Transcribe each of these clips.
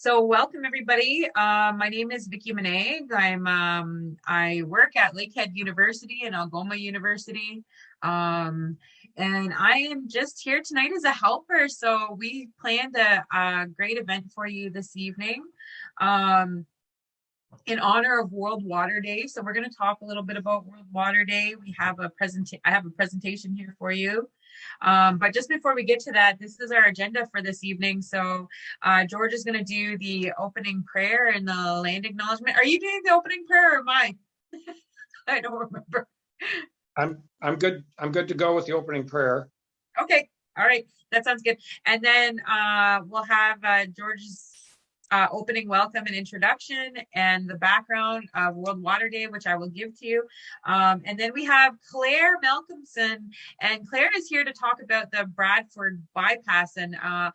So welcome everybody. Uh, my name is Vicki Maneg. I'm um, I work at Lakehead University and Algoma University. Um, and I am just here tonight as a helper. So we planned a, a great event for you this evening. Um, in honor of World Water Day. So we're going to talk a little bit about World Water Day. We have a present I have a presentation here for you. Um, but just before we get to that, this is our agenda for this evening. So uh, George is going to do the opening prayer and the land acknowledgement. Are you doing the opening prayer or am I? I don't remember. I'm I'm good. I'm good to go with the opening prayer. Okay. All right. That sounds good. And then uh, we'll have uh, George's uh, opening welcome and introduction and the background of World Water Day, which I will give to you. Um, and then we have Claire Malcolmson, and Claire is here to talk about the Bradford bypass. And uh,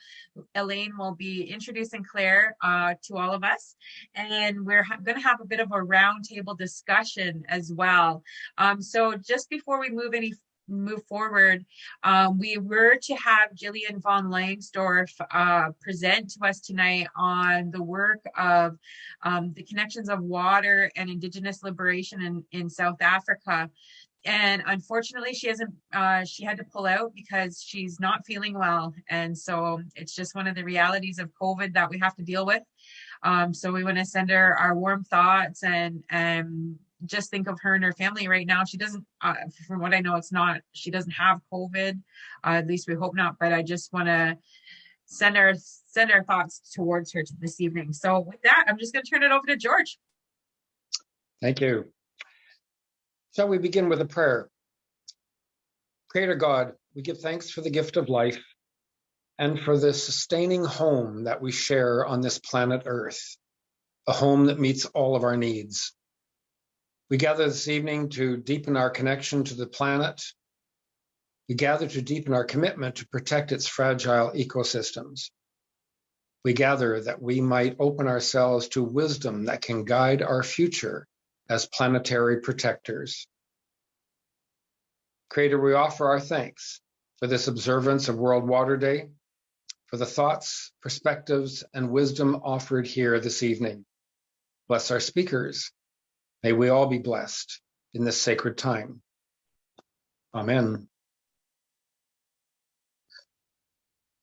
Elaine will be introducing Claire uh, to all of us. And we're going to have a bit of a roundtable discussion as well. Um, so just before we move any move forward, um, we were to have Jillian von Langsdorf uh, present to us tonight on the work of um, the connections of water and Indigenous liberation in, in South Africa. And unfortunately, she hasn't, uh, she had to pull out because she's not feeling well. And so it's just one of the realities of COVID that we have to deal with. Um, so we want to send her our warm thoughts and, and just think of her and her family right now. She doesn't, uh, from what I know, it's not, she doesn't have COVID. Uh, at least we hope not, but I just want to send our, send our thoughts towards her this evening. So with that, I'm just going to turn it over to George. Thank you. Shall we begin with a prayer? Creator God, we give thanks for the gift of life and for the sustaining home that we share on this planet Earth, a home that meets all of our needs. We gather this evening to deepen our connection to the planet. We gather to deepen our commitment to protect its fragile ecosystems. We gather that we might open ourselves to wisdom that can guide our future as planetary protectors. Creator, we offer our thanks for this observance of World Water Day, for the thoughts, perspectives, and wisdom offered here this evening. Bless our speakers, May we all be blessed in this sacred time. Amen.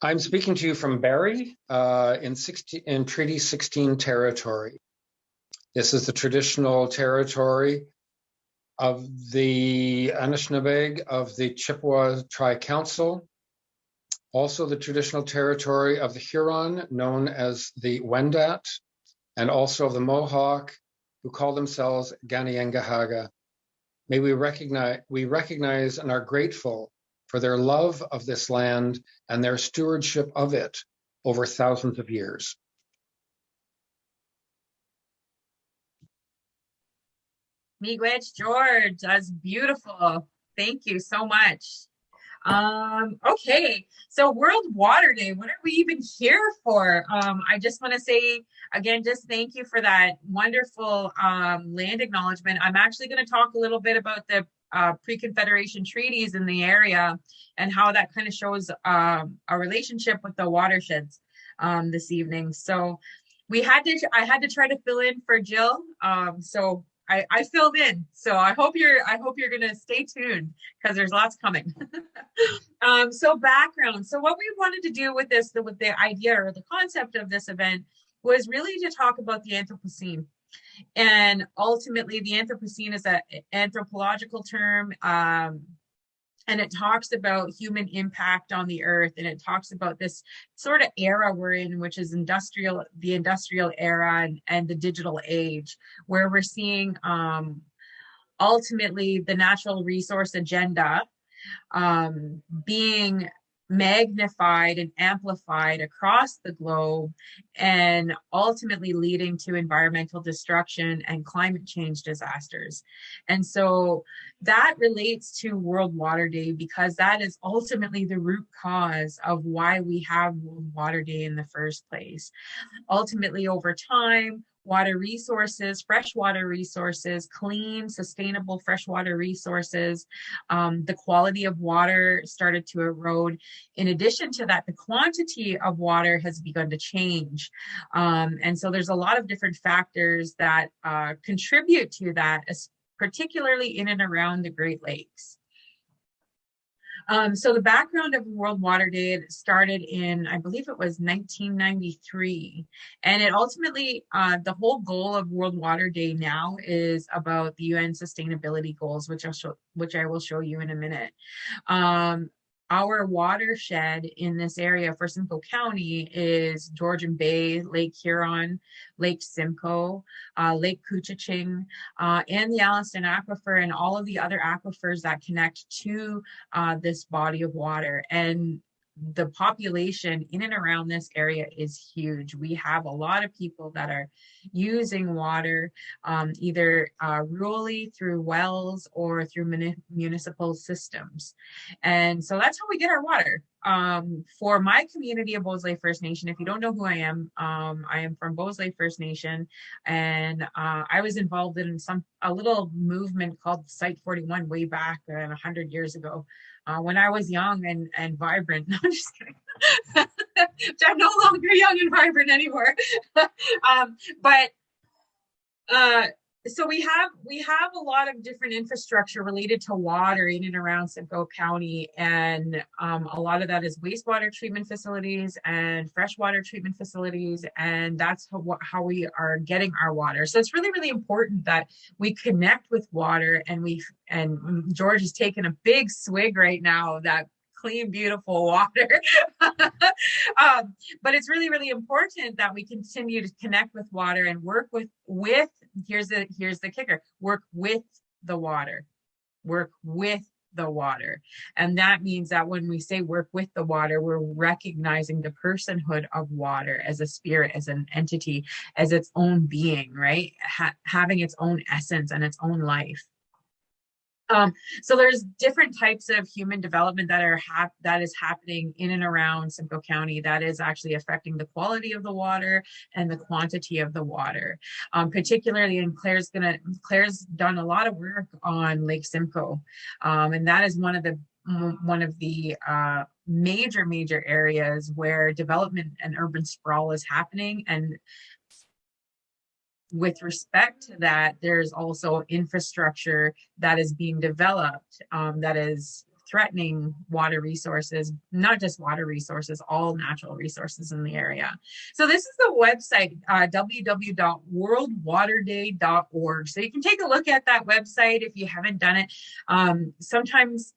I'm speaking to you from Barrie uh, in, 16, in Treaty 16 territory. This is the traditional territory of the Anishinaabeg of the Chippewa Tri-Council, also the traditional territory of the Huron, known as the Wendat, and also of the Mohawk who call themselves Kanien'kehá:ka. May we recognize, we recognize and are grateful for their love of this land and their stewardship of it over thousands of years. Miigwech George, that's beautiful. Thank you so much. Um, okay, so World Water Day, what are we even here for? Um, I just want to say again, just thank you for that wonderful um, land acknowledgement. I'm actually going to talk a little bit about the uh, pre-Confederation treaties in the area and how that kind of shows um, a relationship with the watersheds um, this evening. So we had to, I had to try to fill in for Jill. Um, so I, I filled in. So I hope you're I hope you're gonna stay tuned because there's lots coming. um, so background. So what we wanted to do with this, with the idea or the concept of this event was really to talk about the Anthropocene. And ultimately the Anthropocene is an anthropological term. Um, and it talks about human impact on the earth and it talks about this sort of era we're in which is industrial the industrial era and, and the digital age where we're seeing um, ultimately the natural resource agenda um, being magnified and amplified across the globe and ultimately leading to environmental destruction and climate change disasters. And so that relates to World Water Day because that is ultimately the root cause of why we have World Water Day in the first place. Ultimately, over time, water resources, freshwater resources, clean, sustainable freshwater resources. Um, the quality of water started to erode. In addition to that, the quantity of water has begun to change. Um, and so there's a lot of different factors that uh, contribute to that, particularly in and around the Great Lakes. Um, so the background of World Water Day started in, I believe it was 1993. And it ultimately, uh, the whole goal of World Water Day now is about the UN sustainability goals, which I'll show, which I will show you in a minute. Um, our watershed in this area for Simcoe County is Georgian Bay, Lake Huron, Lake Simcoe, uh, Lake Couchiching, uh, and the Alliston Aquifer and all of the other aquifers that connect to uh, this body of water. And the population in and around this area is huge. We have a lot of people that are using water um, either uh, rurally through wells or through muni municipal systems. And so that's how we get our water. Um, for my community of Beausoleil First Nation, if you don't know who I am, um, I am from Beausoleil First Nation, and uh, I was involved in some a little movement called Site 41 way back uh, 100 years ago uh, when I was young and, and vibrant. No, I'm just kidding. I'm no longer young and vibrant anymore. um, but uh, so we have we have a lot of different infrastructure related to water in and around Simcoe County, and um, a lot of that is wastewater treatment facilities and freshwater treatment facilities, and that's how, how we are getting our water. So it's really really important that we connect with water, and we and George is taking a big swig right now that clean, beautiful water. um, but it's really, really important that we continue to connect with water and work with, with, here's the, here's the kicker, work with the water, work with the water. And that means that when we say work with the water, we're recognizing the personhood of water as a spirit, as an entity, as its own being, right? Ha having its own essence and its own life. Um, so there's different types of human development that are that is happening in and around Simcoe County that is actually affecting the quality of the water and the quantity of the water. Um, particularly, and Claire's gonna Claire's done a lot of work on Lake Simcoe, um, and that is one of the one of the uh, major major areas where development and urban sprawl is happening and with respect to that, there's also infrastructure that is being developed um, that is threatening water resources, not just water resources, all natural resources in the area. So this is the website, uh, www.worldwaterday.org. So you can take a look at that website if you haven't done it. Um, sometimes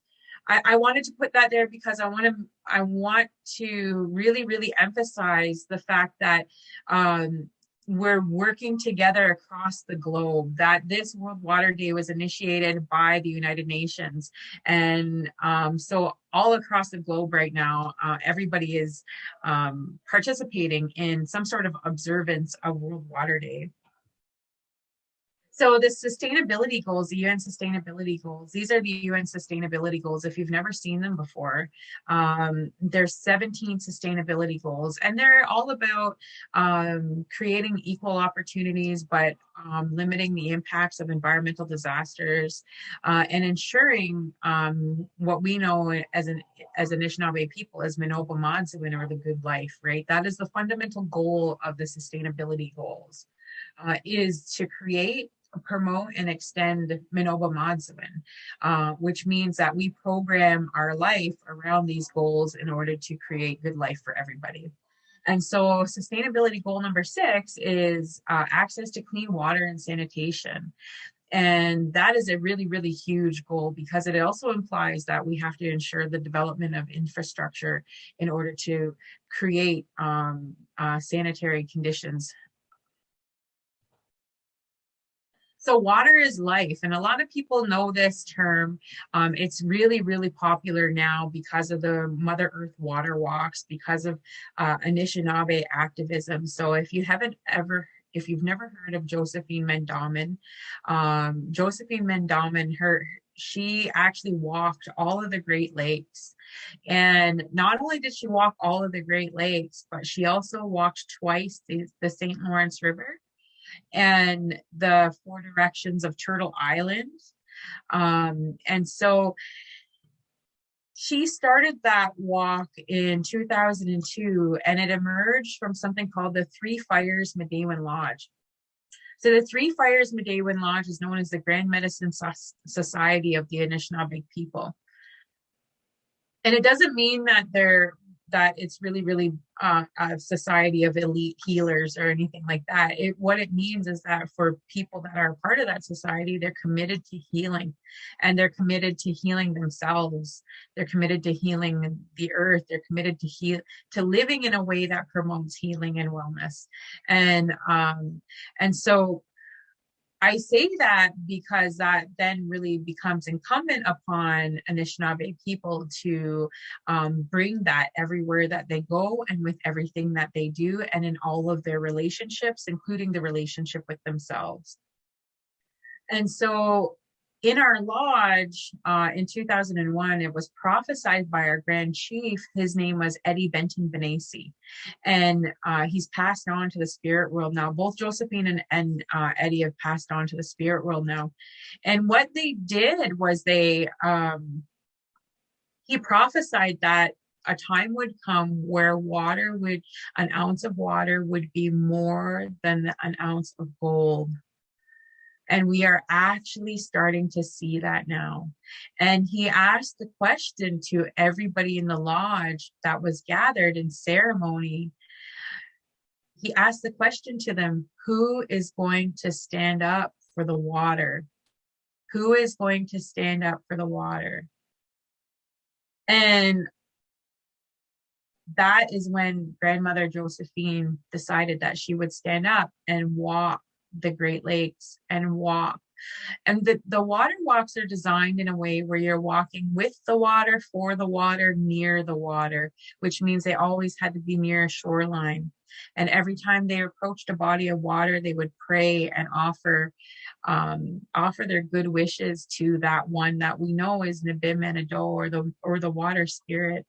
I, I, wanted to put that there because I want to I want to really really emphasize the fact that um, we're working together across the globe that this world water day was initiated by the united nations. And um, so all across the globe right now uh, everybody is um, participating in some sort of observance of world water day so the sustainability goals, the UN sustainability goals, these are the UN sustainability goals. If you've never seen them before, um, there's 17 sustainability goals and they're all about um, creating equal opportunities, but um, limiting the impacts of environmental disasters uh, and ensuring um, what we know as an as Anishinaabe people as Mino-bimaadiziwin or the good life, right? That is the fundamental goal of the sustainability goals. Uh, is to create promote and extend Mino-bimaadiziwin, uh, which means that we program our life around these goals in order to create good life for everybody. And so sustainability goal number six is uh, access to clean water and sanitation. And that is a really, really huge goal because it also implies that we have to ensure the development of infrastructure in order to create um, uh, sanitary conditions So water is life. And a lot of people know this term. Um, it's really, really popular now because of the Mother Earth water walks, because of uh, Anishinaabe activism. So if you haven't ever if you've never heard of Josephine Mandamin, um, Josephine Mandamin, her she actually walked all of the Great Lakes. And not only did she walk all of the Great Lakes, but she also walked twice the, the St. Lawrence River and the four directions of Turtle Island. Um, and so she started that walk in 2002 and it emerged from something called the Three Fires Midewiwin Lodge. So the Three Fires Midewiwin Lodge is known as the Grand Medicine Society of the Anishinaabe people. And it doesn't mean that they're that it's really, really uh, a society of elite healers or anything like that. It, what it means is that for people that are part of that society, they're committed to healing and they're committed to healing themselves. They're committed to healing the earth. They're committed to heal, to living in a way that promotes healing and wellness. And, um, and so I say that because that then really becomes incumbent upon Anishinaabe people to um, bring that everywhere that they go and with everything that they do and in all of their relationships, including the relationship with themselves. And so in our lodge uh, in 2001, it was prophesied by our grand chief. His name was Eddie Benton-Banai, and uh, he's passed on to the spirit world now. Both Josephine and, and uh, Eddie have passed on to the spirit world now. And what they did was they, um, he prophesied that a time would come where water would, an ounce of water would be more than an ounce of gold and we are actually starting to see that now. And he asked the question to everybody in the lodge that was gathered in ceremony. He asked the question to them who is going to stand up for the water? Who is going to stand up for the water? And that is when grandmother Josephine decided that she would stand up and walk the Great Lakes and walk. And the, the water walks are designed in a way where you're walking with the water, for the water, near the water, which means they always had to be near a shoreline. And every time they approached a body of water, they would pray and offer um, offer their good wishes to that one that we know is Nibi Manidoo or the or the water spirit.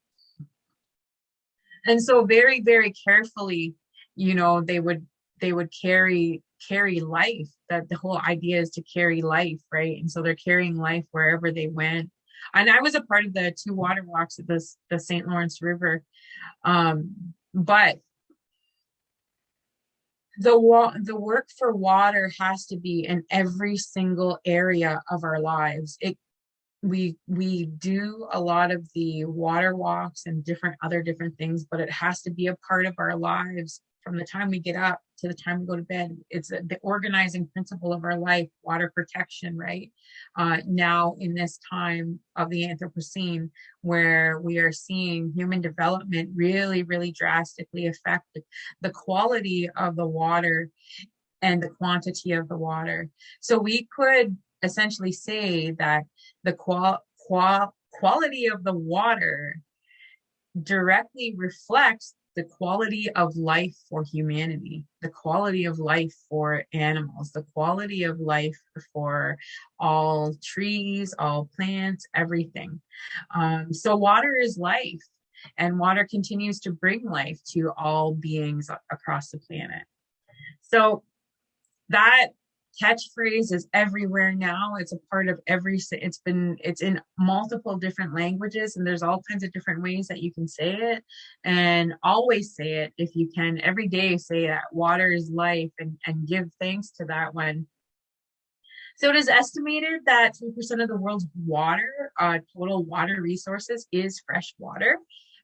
And so very, very carefully, you know, they would they would carry carry life that the whole idea is to carry life right? And so they're carrying life wherever they went. And i was a part of the two water walks at this the st lawrence river. Um but the wa- the work for water has to be in every single area of our lives. It we we do a lot of the water walks and different other different things but it has to be a part of our lives from the time we get up to the time we go to bed. It's the organizing principle of our life, water protection, right? Uh, now, in this time of the Anthropocene, where we are seeing human development really, really drastically affect the quality of the water and the quantity of the water. So we could essentially say that the qual, qual quality of the water directly reflects the quality of life for humanity, the quality of life for animals, the quality of life for all trees, all plants, everything. Um, so water is life and water continues to bring life to all beings across the planet. So that catchphrase is everywhere now. It's a part of every it's been it's in multiple different languages and there's all kinds of different ways that you can say it and always say it if you can. Every day say that water is life and and give thanks to that one. So it is estimated that 3% of the world's water uh, total water resources is fresh water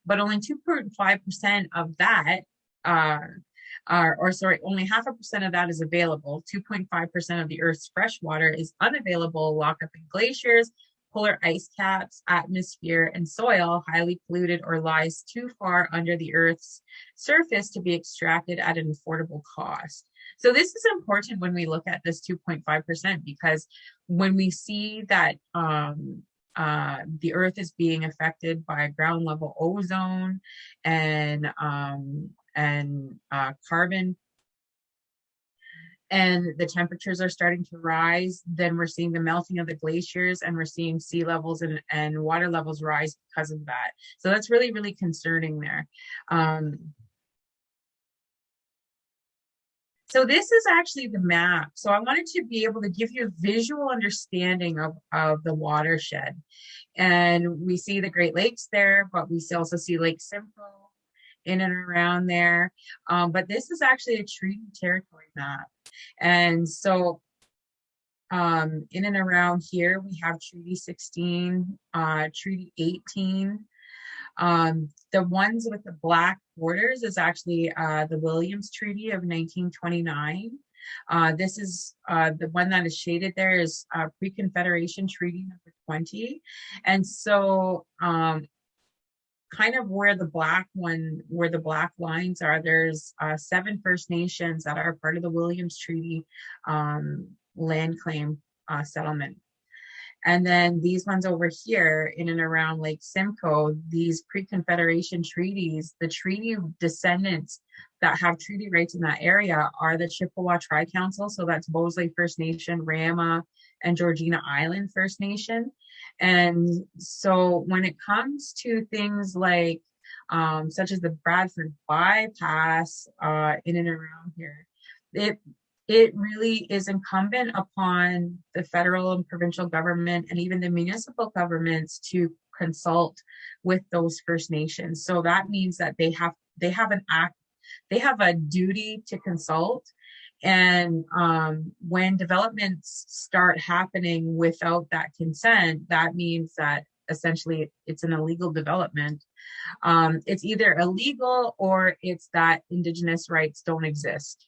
but only 2.5% of that uh, uh, or sorry, only half a percent of that is available. 2.5% of the Earth's fresh water is unavailable, locked up in glaciers, polar ice caps, atmosphere, and soil, highly polluted or lies too far under the Earth's surface to be extracted at an affordable cost. So this is important when we look at this 2.5% because when we see that um, uh, the Earth is being affected by ground level ozone and um, and uh, carbon and the temperatures are starting to rise, then we're seeing the melting of the glaciers and we're seeing sea levels and, and water levels rise because of that. So that's really, really concerning there. Um, So this is actually the map. So I wanted to be able to give you a visual understanding of, of the watershed. And we see the Great Lakes there, but we also see Lake Simcoe in and around there. Um, but this is actually a treaty territory map. And so um, in and around here, we have Treaty 16, uh, Treaty 18. Um, the ones with the black borders is actually uh, the Williams Treaty of 1929. Uh, this is uh, the one that is shaded there is uh, Pre-Confederation Treaty number 20. And so um, kind of where the black one, where the black lines are, there's uh, seven First Nations that are part of the Williams Treaty um, land claim uh, settlement. And then these ones over here in and around Lake Simcoe, these pre-Confederation treaties, the treaty descendants that have treaty rights in that area are the Chippewa Tri-Council. So that's Beausoleil First Nation, Rama, and Georgina Island First Nation. And so when it comes to things like um, such as the Bradford bypass uh, in and around here, it it really is incumbent upon the federal and provincial government and even the municipal governments to consult with those First Nations. So that means that they have they have an act, they have a duty to consult. And um, when developments start happening without that consent, that means that essentially it's an illegal development. Um, it's either illegal or it's that Indigenous rights don't exist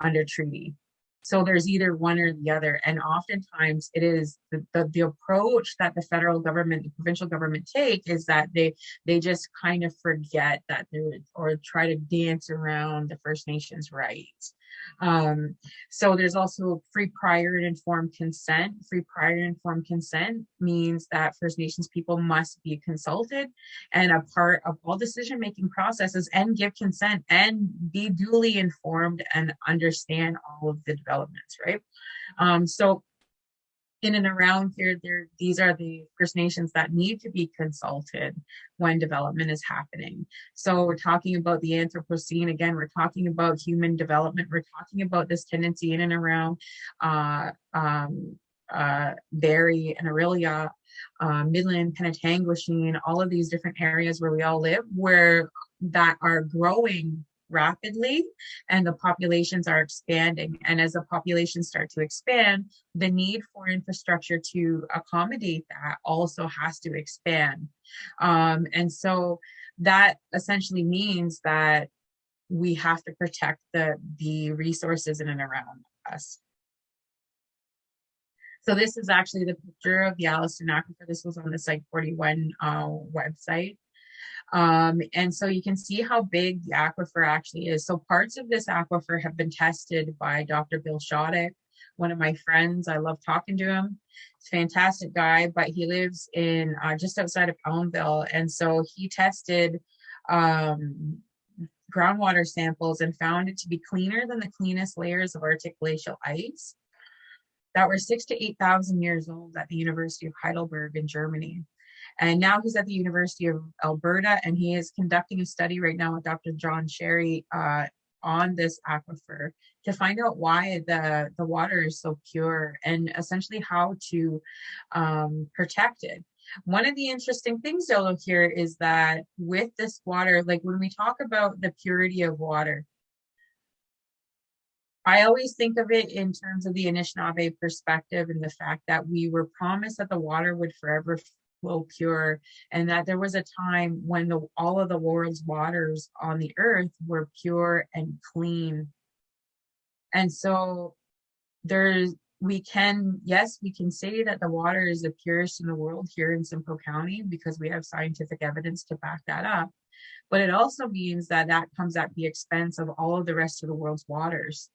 under treaty. So there's either one or the other. And oftentimes it is the, the, the, approach that the federal government, the provincial government take is that they they just kind of forget that they're or try to dance around the First Nations rights. Um, so there's also free prior and informed consent. Free prior and informed consent means that First Nations people must be consulted and a part of all decision-making processes and give consent and be duly informed and understand all of the developments, right? Um, so in and around here, there these are the First Nations that need to be consulted when development is happening. So we're talking about the Anthropocene again. We're talking about human development. We're talking about this tendency in and around uh, um, uh, Barrie and Orillia, uh, Midland, Penetanguishene, all of these different areas where we all live, where that are growing rapidly and the populations are expanding. And as the populations start to expand, the need for infrastructure to accommodate that also has to expand. Um, and so that essentially means that we have to protect the, the resources in and around us. So this is actually the picture of the Alliston Aquifer. This was on the Site 41 uh, website. Um, and so you can see how big the aquifer actually is. So parts of this aquifer have been tested by Dr. Bill Shotyk, one of my friends. I love talking to him. He's a fantastic guy, but he lives in uh, just outside of Elmvale. And so he tested um, groundwater samples and found it to be cleaner than the cleanest layers of Arctic glacial ice that were six to 8,000 years old at the University of Heidelberg in Germany. And now he's at the University of Alberta and he is conducting a study right now with Dr. John Sherry uh, on this aquifer to find out why the, the water is so pure and essentially how to um, protect it. One of the interesting things though here is that with this water, like when we talk about the purity of water, I always think of it in terms of the Anishinaabe perspective and the fact that we were promised that the water would forever flow pure and that there was a time when the, all of the world's waters on the earth were pure and clean. And so there's we can yes we can say that the water is the purest in the world here in simcoe county because we have scientific evidence to back that up but it also means that that comes at the expense of all of the rest of the world's waters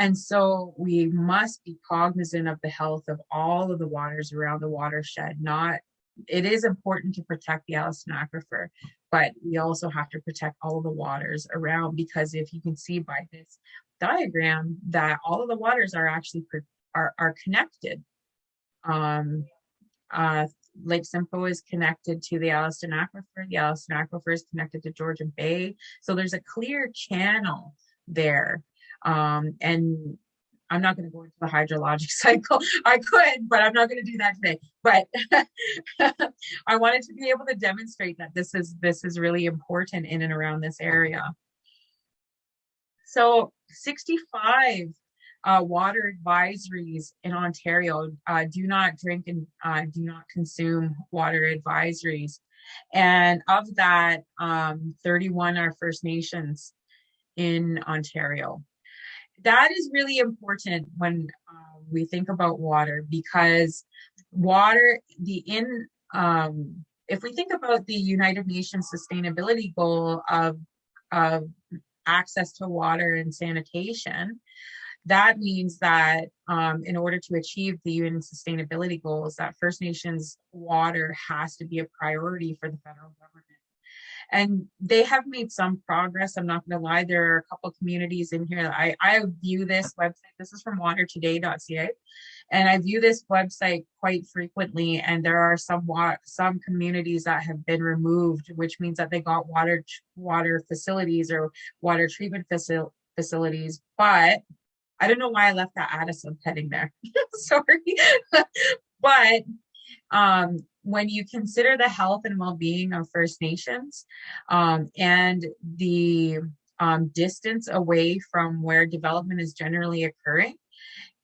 and so we must be cognizant of the health of all of the waters around the watershed. Not, it is important to protect the Alliston Aquifer, but we also have to protect all of the waters around because if you can see by this diagram that all of the waters are actually are, are connected. Um, uh, Lake Simcoe is connected to the Alliston Aquifer. The Alliston Aquifer is connected to Georgian Bay. So there's a clear channel there Um, and I'm not going to go into the hydrologic cycle. I could, but I'm not going to do that today. But I wanted to be able to demonstrate that this is this is really important in and around this area. So 65 uh, water advisories in Ontario uh, do not drink and uh, do not consume water advisories. And of that, um, 31 are First Nations in Ontario. That is really important when uh, we think about water because water, the in, um, if we think about the United Nations sustainability goal of, of access to water and sanitation, that means that um, in order to achieve the UN sustainability goals, that First Nations water has to be a priority for the federal government. And they have made some progress. I'm not going to lie. There are a couple communities in here. I, I view this website. This is from watertoday.ca. And I view this website quite frequently. And there are some some communities that have been removed, which means that they got water water facilities or water treatment facil facilities, but I don't know why I left that Addison heading there. Sorry. but um, when you consider the health and well-being of First Nations um, and the um, distance away from where development is generally occurring,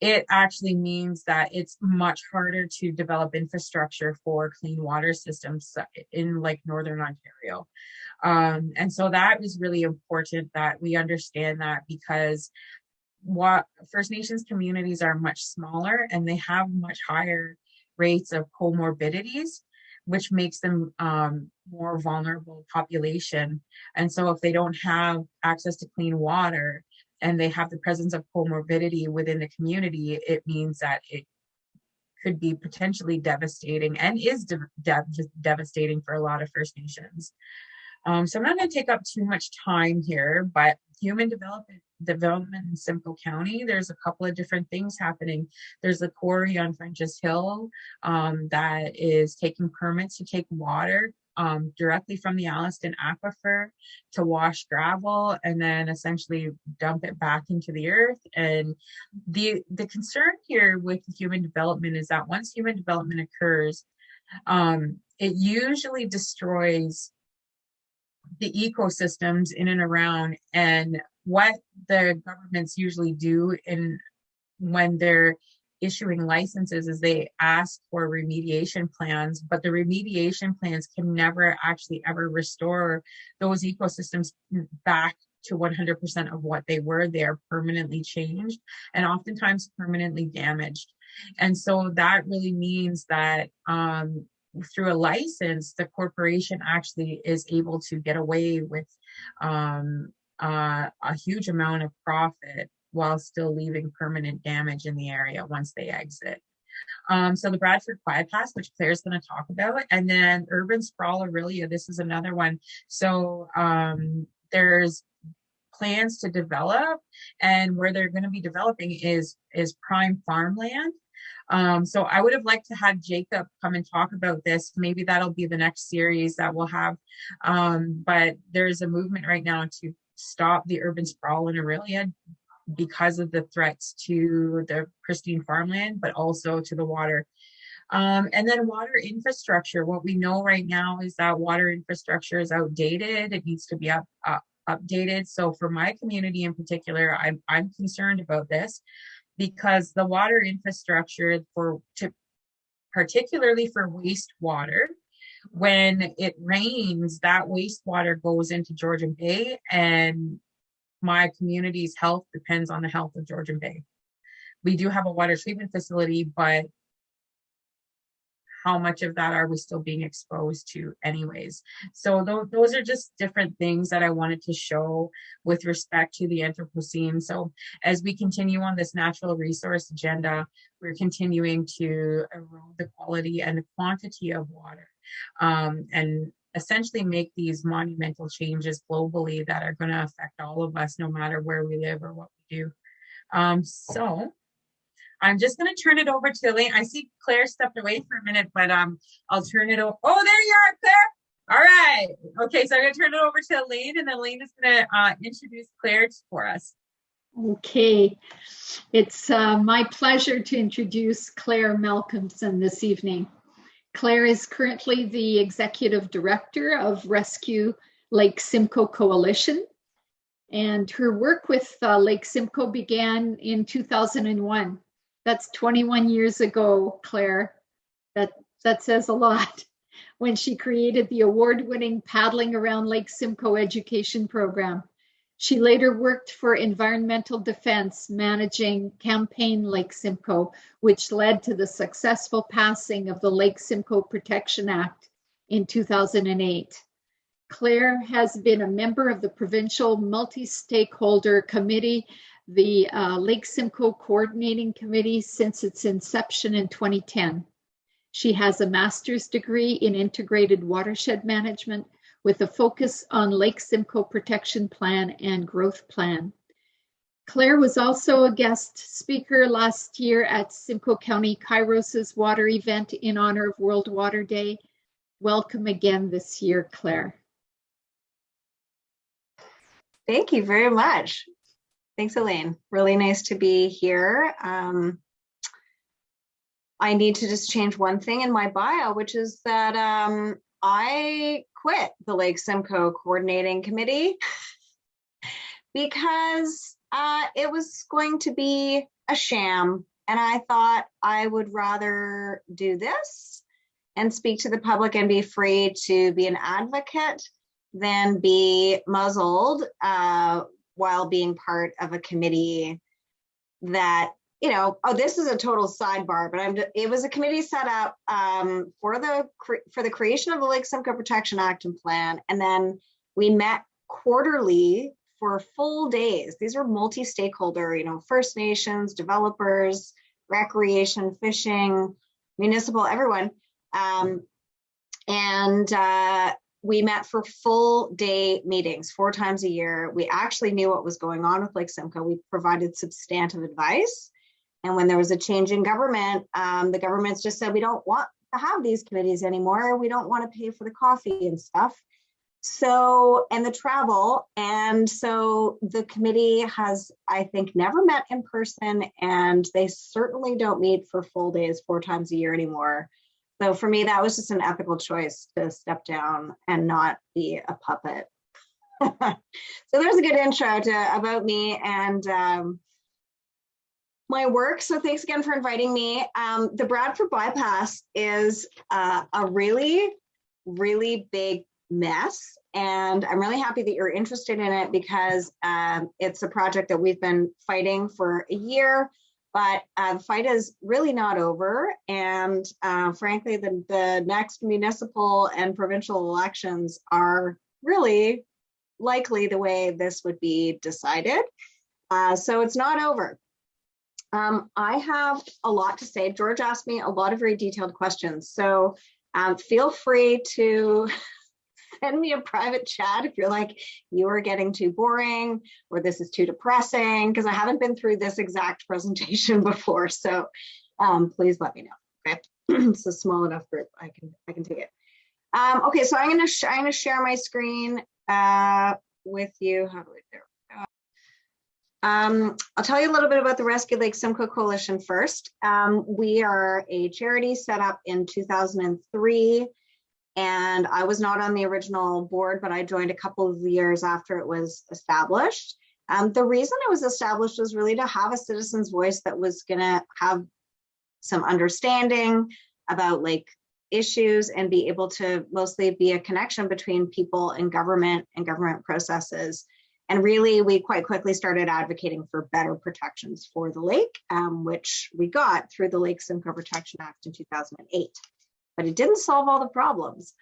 it actually means that it's much harder to develop infrastructure for clean water systems in like Northern Ontario. Um, and so that is really important that we understand that because what First Nations communities are much smaller and they have much higher rates of comorbidities, which makes them um, more vulnerable population. And so if they don't have access to clean water and they have the presence of comorbidity within the community, it means that it could be potentially devastating and is de de devastating for a lot of First Nations. Um, so I'm not going to take up too much time here, but human development development in Simcoe County, there's a couple of different things happening. There's a quarry on French's Hill um, that is taking permits to take water um, directly from the Alliston aquifer to wash gravel and then essentially dump it back into the earth. And the, the concern here with human development is that once human development occurs, um, it usually destroys the ecosystems in and around and what the governments usually do in when they're issuing licenses is they ask for remediation plans, but the remediation plans can never actually ever restore those ecosystems back to 100% of what they were. They are permanently changed and oftentimes permanently damaged. And so that really means that um, through a license, the corporation actually is able to get away with um, uh, a huge amount of profit while still leaving permanent damage in the area once they exit. Um, so the Bradford bypass, which Claire's going to talk about, and then urban sprawl Orillia, this is another one. So um, there's plans to develop and where they're going to be developing is is prime farmland um, so I would have liked to have Jacob come and talk about this. Maybe that'll be the next series that we'll have. Um, but there's a movement right now to stop the urban sprawl in Orillia because of the threats to the pristine farmland, but also to the water. Um, and then water infrastructure. What we know right now is that water infrastructure is outdated. It needs to be up, uh, updated. So for my community in particular, I'm, I'm concerned about this because the water infrastructure for to particularly for wastewater when it rains that wastewater goes into Georgian Bay and my community's health depends on the health of Georgian Bay. We do have a water treatment facility, but how much of that are we still being exposed to anyways. So th those are just different things that i wanted to show with respect to the anthropocene. So as we continue on this natural resource agenda we're continuing to erode the quality and the quantity of water um, and essentially make these monumental changes globally that are going to affect all of us no matter where we live or what we do. Um, so I'm just going to turn it over to Elaine. I see Claire stepped away for a minute, but um, I'll turn it over. Oh, there you are, Claire. All right. Okay, so I'm going to turn it over to Elaine, and Elaine is going to uh, introduce Claire for us. Okay, it's uh, my pleasure to introduce Claire Malcolmson this evening. Claire is currently the Executive Director of Rescue Lake Simcoe Coalition. And her work with uh, Lake Simcoe began in 2001. That's 21 years ago, Claire. That, that says a lot. When she created the award-winning Paddling Around Lake Simcoe education program. She later worked for Environmental Defense, managing Campaign Lake Simcoe, which led to the successful passing of the Lake Simcoe Protection Act in 2008. Claire has been a member of the Provincial Multi-Stakeholder Committee, the uh, Lake Simcoe Coordinating Committee since its inception in 2010. She has a master's degree in integrated watershed management with a focus on Lake Simcoe Protection Plan and Growth Plan. Claire was also a guest speaker last year at Simcoe County Kairos's water event in honor of World Water Day. Welcome again this year, Claire. Thank you very much. Thanks, Elaine. Really nice to be here. Um, I need to just change one thing in my bio, which is that um, I quit the Lake Simcoe Coordinating Committee because uh, it was going to be a sham. And I thought I would rather do this and speak to the public and be free to be an advocate than be muzzled uh, while being part of a committee that you know, oh, this is a total sidebar, but I'm. It was a committee set up um, for the for the creation of the Lake Simcoe Protection Act and Plan, and then we met quarterly for full days. These were multi-stakeholder, you know, First Nations, developers, recreation, fishing, municipal, everyone, um, and uh, we met for full day meetings four times a year. We actually knew what was going on with Lake Simcoe. We provided substantive advice and when there was a change in government, um, the governments just said, we don't want to have these committees anymore. We don't want to pay for the coffee and stuff. So, and the travel. And so the committee has, I think, never met in person, and they certainly don't meet for full days four times a year anymore. So for me, that was just an ethical choice to step down and not be a puppet. so there's a good intro to about me and um, my work. So thanks again for inviting me. Um, the Bradford bypass is uh, a really, really big mess. And I'm really happy that you're interested in it because um, it's a project that we've been fighting for a year, but uh, the fight is really not over. And uh, frankly, the, the next municipal and provincial elections are really likely the way this would be decided. Uh, so it's not over. Um, I have a lot to say. George asked me a lot of very detailed questions. So um, feel free to send me a private chat if you're like, you are getting too boring or this is too depressing, because I haven't been through this exact presentation before. So um, please let me know. Okay, it's a small enough group. I can I can take it. Um, okay, so I'm gonna I'm gonna share my screen uh, with you. How do I there? Um, I'll tell you a little bit about the Rescue Lake Simcoe Coalition first. Um, we are a charity set up in 2003 and I was not on the original board, but I joined a couple of years after it was established. Um, the reason it was established was really to have a citizen's voice that was gonna have some understanding about like issues and be able to mostly be a connection between people and government and government processes and really, we quite quickly started advocating for better protections for the lake, um, which we got through the Lake Simcoe Protection Act in 2008. But it didn't solve all the problems.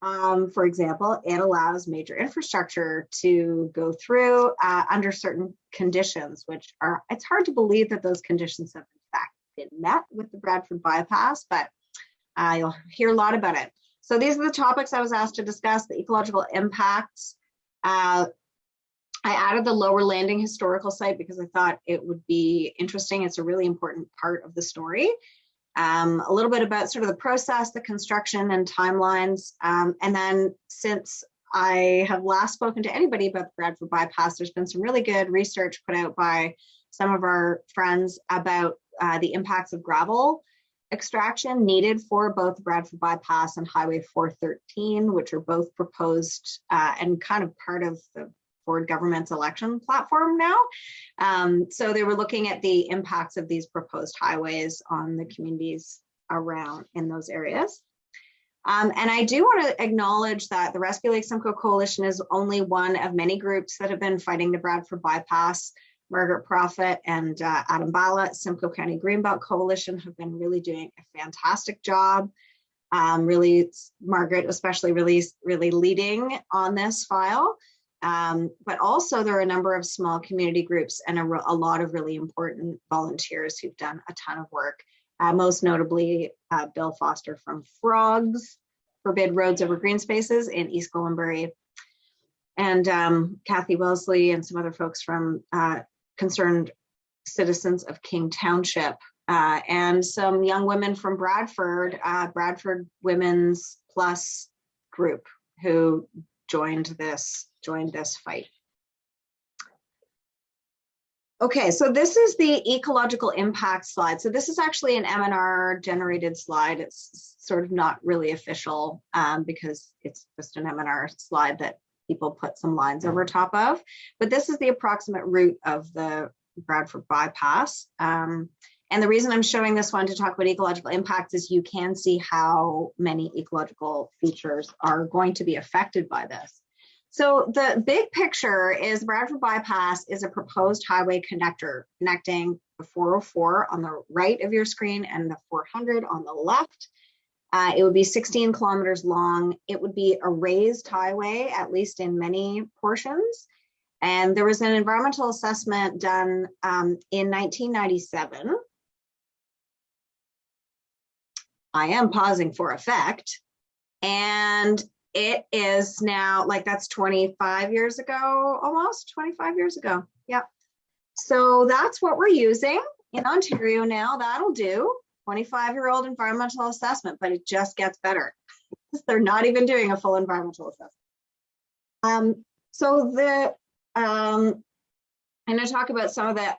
Um, for example, it allows major infrastructure to go through uh, under certain conditions, which are, it's hard to believe that those conditions have in fact been met with the Bradford bypass, but uh, you'll hear a lot about it. So these are the topics I was asked to discuss, the ecological impacts, uh, I added the lower landing historical site because I thought it would be interesting. It's a really important part of the story. Um, a little bit about sort of the process, the construction and timelines. Um, and then since I have last spoken to anybody about the Bradford bypass, there's been some really good research put out by some of our friends about uh, the impacts of gravel extraction needed for both Bradford bypass and Highway 413, which are both proposed uh, and kind of part of the Ford government's election platform now. Um, so they were looking at the impacts of these proposed highways on the communities around in those areas. Um, and I do want to acknowledge that the Rescue Lake Simcoe Coalition is only one of many groups that have been fighting the Bradford bypass. Margaret Prophet and uh, Adam Bala, Simcoe County Greenbelt Coalition have been really doing a fantastic job. Um, really, Margaret especially really, really leading on this file. Um, but also there are a number of small community groups and a, a, lot of really important volunteers who've done a ton of work. Uh, most notably, uh, Bill Foster from Frogs, Forbid Roads Over Green Spaces in East Gwillimbury, and um, Kathy Wellesley and some other folks from uh, Concerned Citizens of King Township, uh, and some young women from Bradford, uh, Bradford Women's Plus group who joined this joined this fight. Okay, so this is the ecological impact slide. So this is actually an MNR generated slide. It's sort of not really official um, because it's just an MNR slide that people put some lines over top of. But this is the approximate route of the Bradford bypass. Um, and the reason I'm showing this one to talk about ecological impacts is you can see how many ecological features are going to be affected by this. So the big picture is Bradford Bypass is a proposed highway connector connecting the 404 on the right of your screen and the 400 on the left. Uh, it would be 16 kilometers long. It would be a raised highway, at least in many portions. And there was an environmental assessment done um, in 1997. I am pausing for effect. And it is now like that's 25 years ago, almost 25 years ago. Yep. So that's what we're using in Ontario now. That'll do 25 year old environmental assessment, but it just gets better. They're not even doing a full environmental assessment. Um, so the, um, I'm going to talk about some of the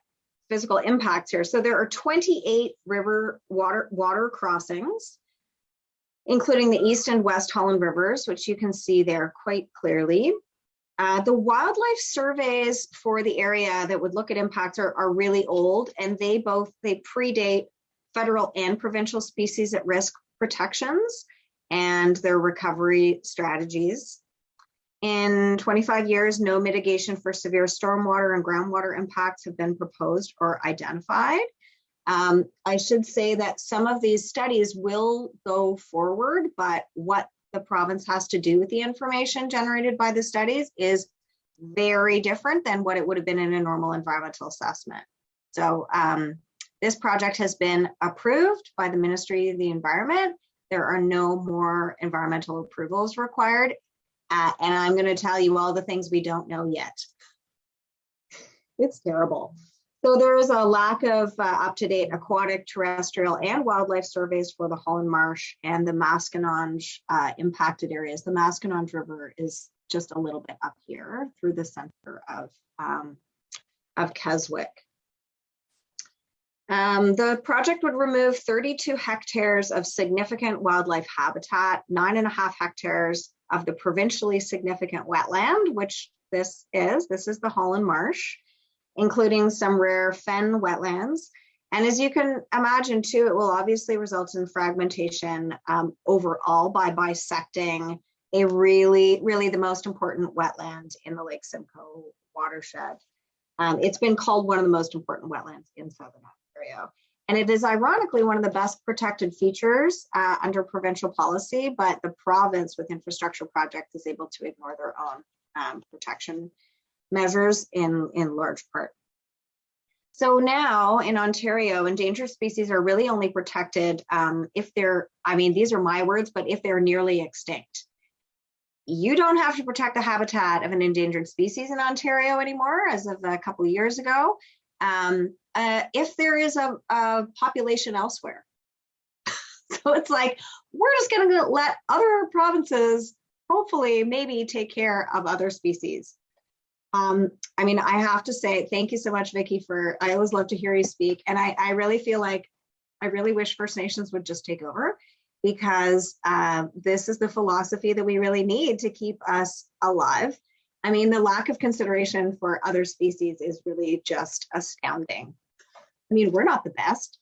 physical impacts here. So there are 28 river water water crossings including the East and West Holland Rivers, which you can see there quite clearly. Uh, the wildlife surveys for the area that would look at impacts are, are really old and they both, they predate federal and provincial species at risk protections and their recovery strategies. In 25 years, no mitigation for severe stormwater and groundwater impacts have been proposed or identified. Um, I should say that some of these studies will go forward, but what the province has to do with the information generated by the studies is very different than what it would have been in a normal environmental assessment. So um, this project has been approved by the Ministry of the Environment. There are no more environmental approvals required. Uh, and I'm going to tell you all the things we don't know yet. It's terrible. So there is a lack of uh, up-to-date aquatic, terrestrial, and wildlife surveys for the Holland Marsh and the Maskinonge uh, impacted areas. The Maskinonge River is just a little bit up here through the center of, um, of Keswick. Um, the project would remove 32 hectares of significant wildlife habitat, nine and a half hectares of the provincially significant wetland, which this is. This is the Holland Marsh including some rare fen wetlands. And as you can imagine too, it will obviously result in fragmentation um, overall by bisecting a really, really the most important wetland in the Lake Simcoe watershed. Um, it's been called one of the most important wetlands in Southern Ontario. And it is ironically one of the best protected features uh, under provincial policy, but the province with infrastructure projects is able to ignore their own um, protection measures in, in large part. So now in Ontario, endangered species are really only protected um, if they're, I mean, these are my words, but if they're nearly extinct. You don't have to protect the habitat of an endangered species in Ontario anymore, as of a couple of years ago, um, uh, if there is a, a population elsewhere. so it's like, we're just gonna let other provinces hopefully maybe take care of other species. Um, I mean, I have to say, thank you so much, Vicki, for, I always love to hear you speak. And I, I really feel like, I really wish First Nations would just take over because uh, this is the philosophy that we really need to keep us alive. I mean, the lack of consideration for other species is really just astounding. I mean, we're not the best.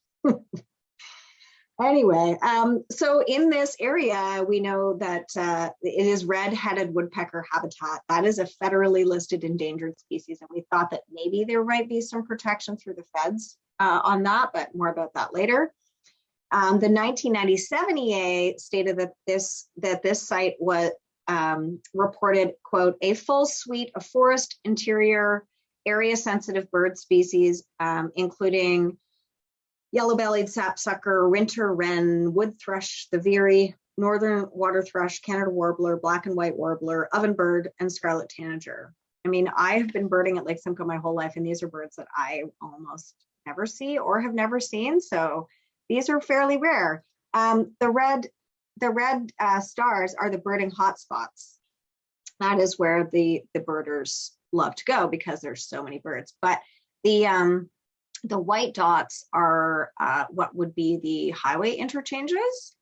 Anyway, um, so in this area, we know that uh, it is red-headed woodpecker habitat. That is a federally listed endangered species, and we thought that maybe there might be some protection through the feds uh, on that, but more about that later. Um, the 1997 EA stated that this that this site was um, reported, quote, a full suite of forest interior area sensitive bird species, um, including yellow-bellied sapsucker, winter wren, wood thrush, the veery, northern water thrush, Canada warbler, black and white warbler, ovenbird, and scarlet tanager. I mean, I have been birding at Lake Simcoe my whole life, and these are birds that I almost never see or have never seen. So these are fairly rare. Um, the red, the red uh, stars are the birding hotspots. That is where the the birders love to go because there's so many birds. But the um, the white dots are uh, what would be the highway interchanges.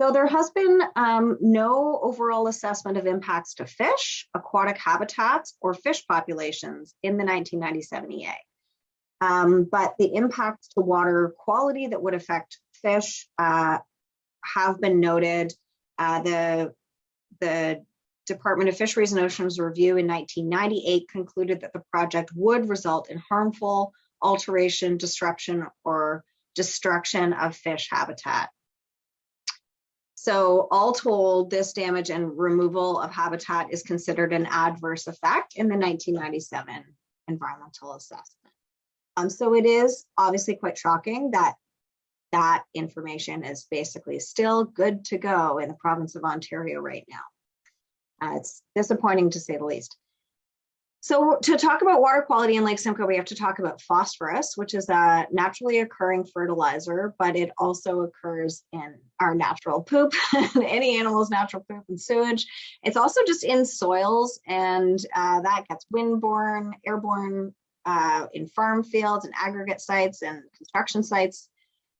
So there has been um, no overall assessment of impacts to fish, aquatic habitats, or fish populations in the 1997 EA. Um, but the impacts to water quality that would affect fish uh, have been noted. Uh, the, the Department of Fisheries and Oceans review in 1998 concluded that the project would result in harmful alteration, disruption, or destruction of fish habitat. So all told, this damage and removal of habitat is considered an adverse effect in the 1997 environmental assessment. Um, so it is obviously quite shocking that that information is basically still good to go in the province of Ontario right now. Uh, it's disappointing to say the least. So to talk about water quality in Lake Simcoe, we have to talk about phosphorus, which is a naturally occurring fertilizer, but it also occurs in our natural poop, any animal's natural poop and sewage. It's also just in soils and uh, that gets windborne, airborne uh, in farm fields and aggregate sites and construction sites.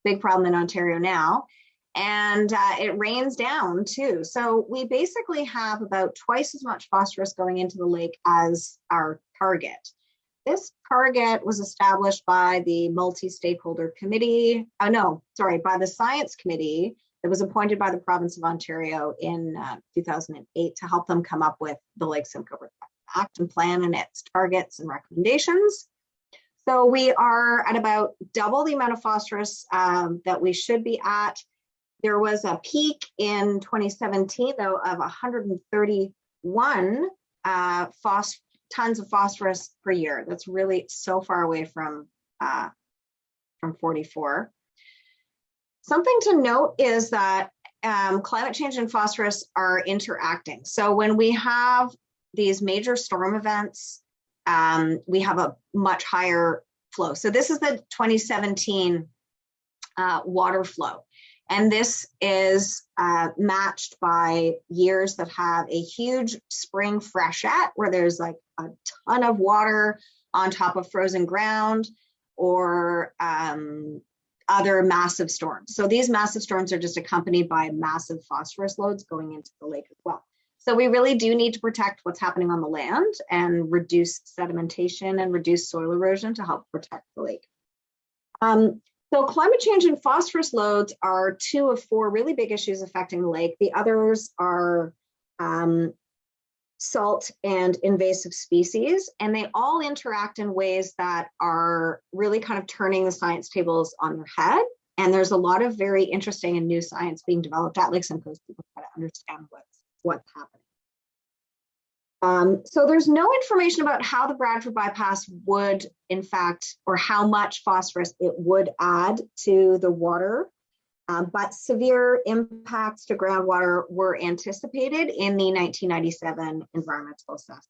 Big problem in Ontario now and uh, it rains down too. So we basically have about twice as much phosphorus going into the lake as our target. This target was established by the multi-stakeholder committee. Oh no, sorry, by the science committee that was appointed by the province of Ontario in uh, 2008 to help them come up with the Lake Simcoe Act and Plan and its targets and recommendations. So we are at about double the amount of phosphorus um, that we should be at there was a peak in 2017, though, of 131 uh, tons of phosphorus per year. That's really so far away from, uh, from 44. Something to note is that um, climate change and phosphorus are interacting. So when we have these major storm events, um, we have a much higher flow. So this is the 2017 uh, water flow. And this is uh, matched by years that have a huge spring freshet where there's like a ton of water on top of frozen ground or um, other massive storms. So these massive storms are just accompanied by massive phosphorus loads going into the lake as well. So we really do need to protect what's happening on the land and reduce sedimentation and reduce soil erosion to help protect the lake. Um, so climate change and phosphorus loads are two of four really big issues affecting the lake. The others are um, salt and invasive species, and they all interact in ways that are really kind of turning the science tables on their head. And there's a lot of very interesting and new science being developed at Lake Simcoe to try to understand what's, what's happening. Um, so there's no information about how the Bradford bypass would, in fact, or how much phosphorus it would add to the water, um, but severe impacts to groundwater were anticipated in the 1997 environmental assessment.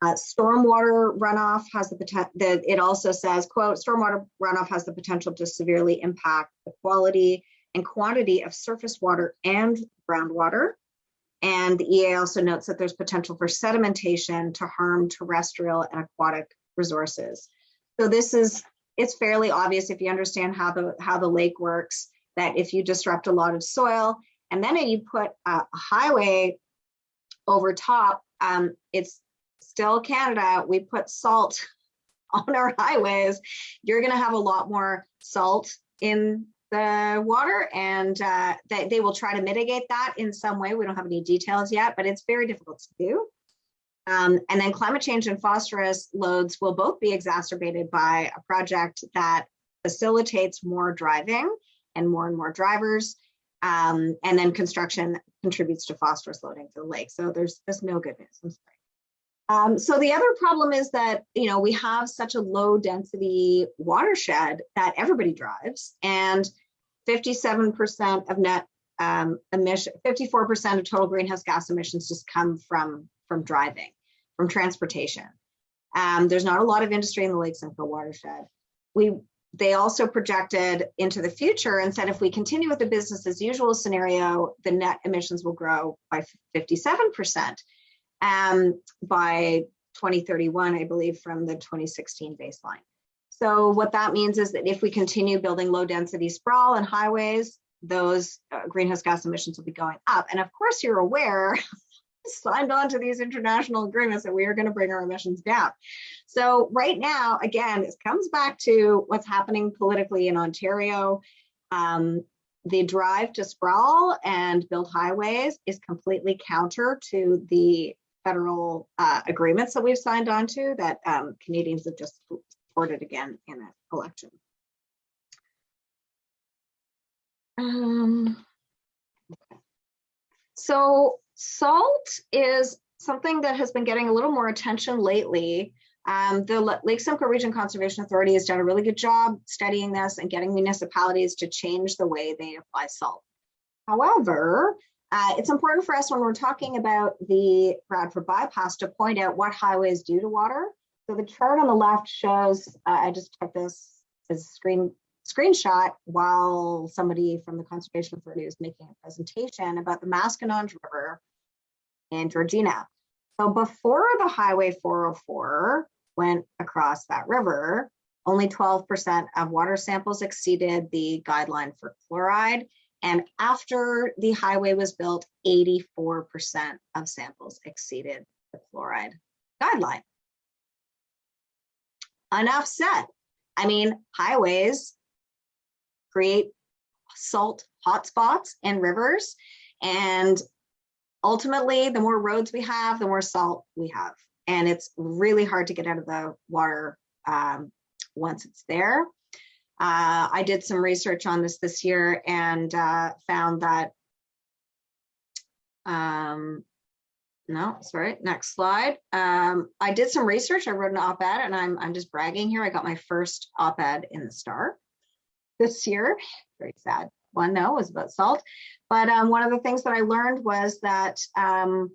Uh, stormwater runoff has the potential, it also says, quote, stormwater runoff has the potential to severely impact the quality and quantity of surface water and groundwater. And the EA also notes that there's potential for sedimentation to harm terrestrial and aquatic resources. So this is, it's fairly obvious if you understand how the, how the lake works, that if you disrupt a lot of soil and then you put a highway over top, um, it's still Canada, we put salt on our highways, you're gonna have a lot more salt in the water and uh, they, they will try to mitigate that in some way. We don't have any details yet, but it's very difficult to do. Um, and then climate change and phosphorus loads will both be exacerbated by a project that facilitates more driving and more and more drivers. Um, and then construction contributes to phosphorus loading to the lake. So there's there's no good news. I'm sorry. Um, so the other problem is that, you know, we have such a low density watershed that everybody drives and 57% of net um, emission, 54% of total greenhouse gas emissions just come from, from driving, from transportation. Um, there's not a lot of industry in the Lake Simcoe watershed. We, they also projected into the future and said if we continue with the business as usual scenario, the net emissions will grow by 57% um, by 2031, I believe, from the 2016 baseline. So what that means is that if we continue building low density sprawl and highways, those uh, greenhouse gas emissions will be going up. And of course, you're aware, signed on to these international agreements that we are going to bring our emissions down. So right now, again, it comes back to what's happening politically in Ontario. Um, the drive to sprawl and build highways is completely counter to the federal uh, agreements that we've signed on to that um, Canadians have just supported again in an election. Um, okay. So salt is something that has been getting a little more attention lately. Um, the Lake Simcoe Region Conservation Authority has done a really good job studying this and getting municipalities to change the way they apply salt. However, uh, it's important for us when we're talking about the Bradford bypass to point out what highways do to water. So the chart on the left shows, uh, I just took this as a screen screenshot while somebody from the Conservation Authority was making a presentation about the Maskinonge River in Georgina. So before the Highway 404 went across that river, only 12% of water samples exceeded the guideline for fluoride and after the highway was built, 84% of samples exceeded the fluoride guideline. Enough said. I mean, highways create salt hotspots and rivers. And ultimately, the more roads we have, the more salt we have. And it's really hard to get out of the water um, once it's there. Uh, I did some research on this this year and uh, found that, um, no, sorry, next slide. Um, I did some research, I wrote an op-ed and I'm, I'm just bragging here. I got my first op-ed in the Star this year. Very sad one though, was about salt. But um, one of the things that I learned was that 64%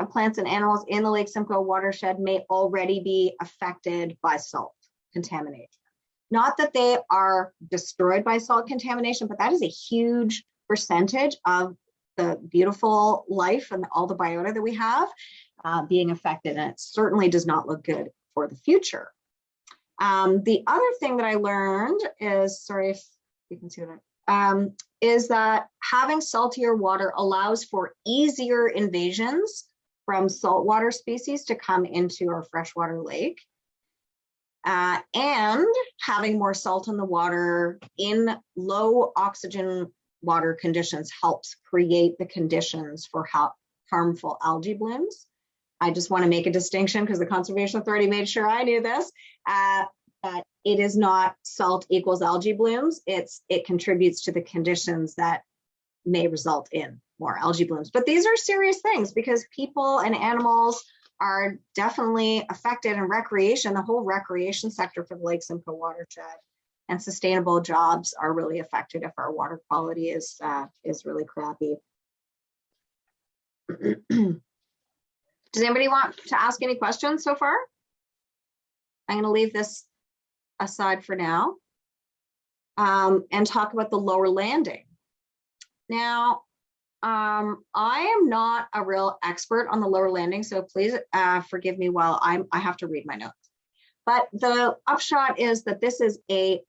of plants and animals in the Lake Simcoe watershed may already be affected by salt contamination. Not that they are destroyed by salt contamination, but that is a huge percentage of the beautiful life and all the biota that we have uh, being affected. And it certainly does not look good for the future. Um, the other thing that I learned is, sorry if you can see what I, um, is that having saltier water allows for easier invasions from saltwater species to come into our freshwater lake. Uh, and having more salt in the water in low oxygen water conditions helps create the conditions for ha harmful algae blooms. I just want to make a distinction because the Conservation Authority made sure I knew this, uh, that it is not salt equals algae blooms. It's It contributes to the conditions that may result in more algae blooms. But these are serious things because people and animals are definitely affected in recreation, the whole recreation sector for the Lake Simcoe watershed and sustainable jobs are really affected if our water quality is uh, is really crappy. Does anybody want to ask any questions so far? I'm going to leave this aside for now. um, and talk about the lower landing. Now, um, I am not a real expert on the lower landing, so please uh, forgive me while I'm, I have to read my notes. But the upshot is that this is a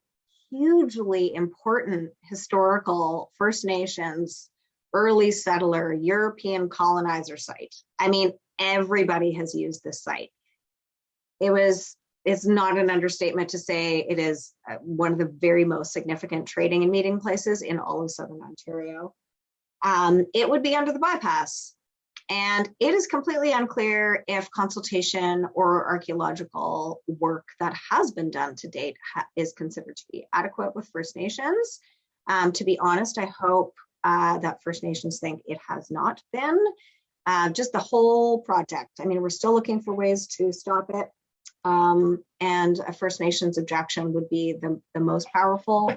hugely important historical First Nations early settler European colonizer site. I mean, everybody has used this site. It was, it's not an understatement to say it is uh, one of the very most significant trading and meeting places in all of Southern Ontario. Um, it would be under the bypass. And it is completely unclear if consultation or archaeological work that has been done to date is considered to be adequate with First Nations. Um, to be honest, I hope uh, that First Nations think it has not been. Uh, just the whole project. I mean, we're still looking for ways to stop it. Um, and a First Nations objection would be the, the most powerful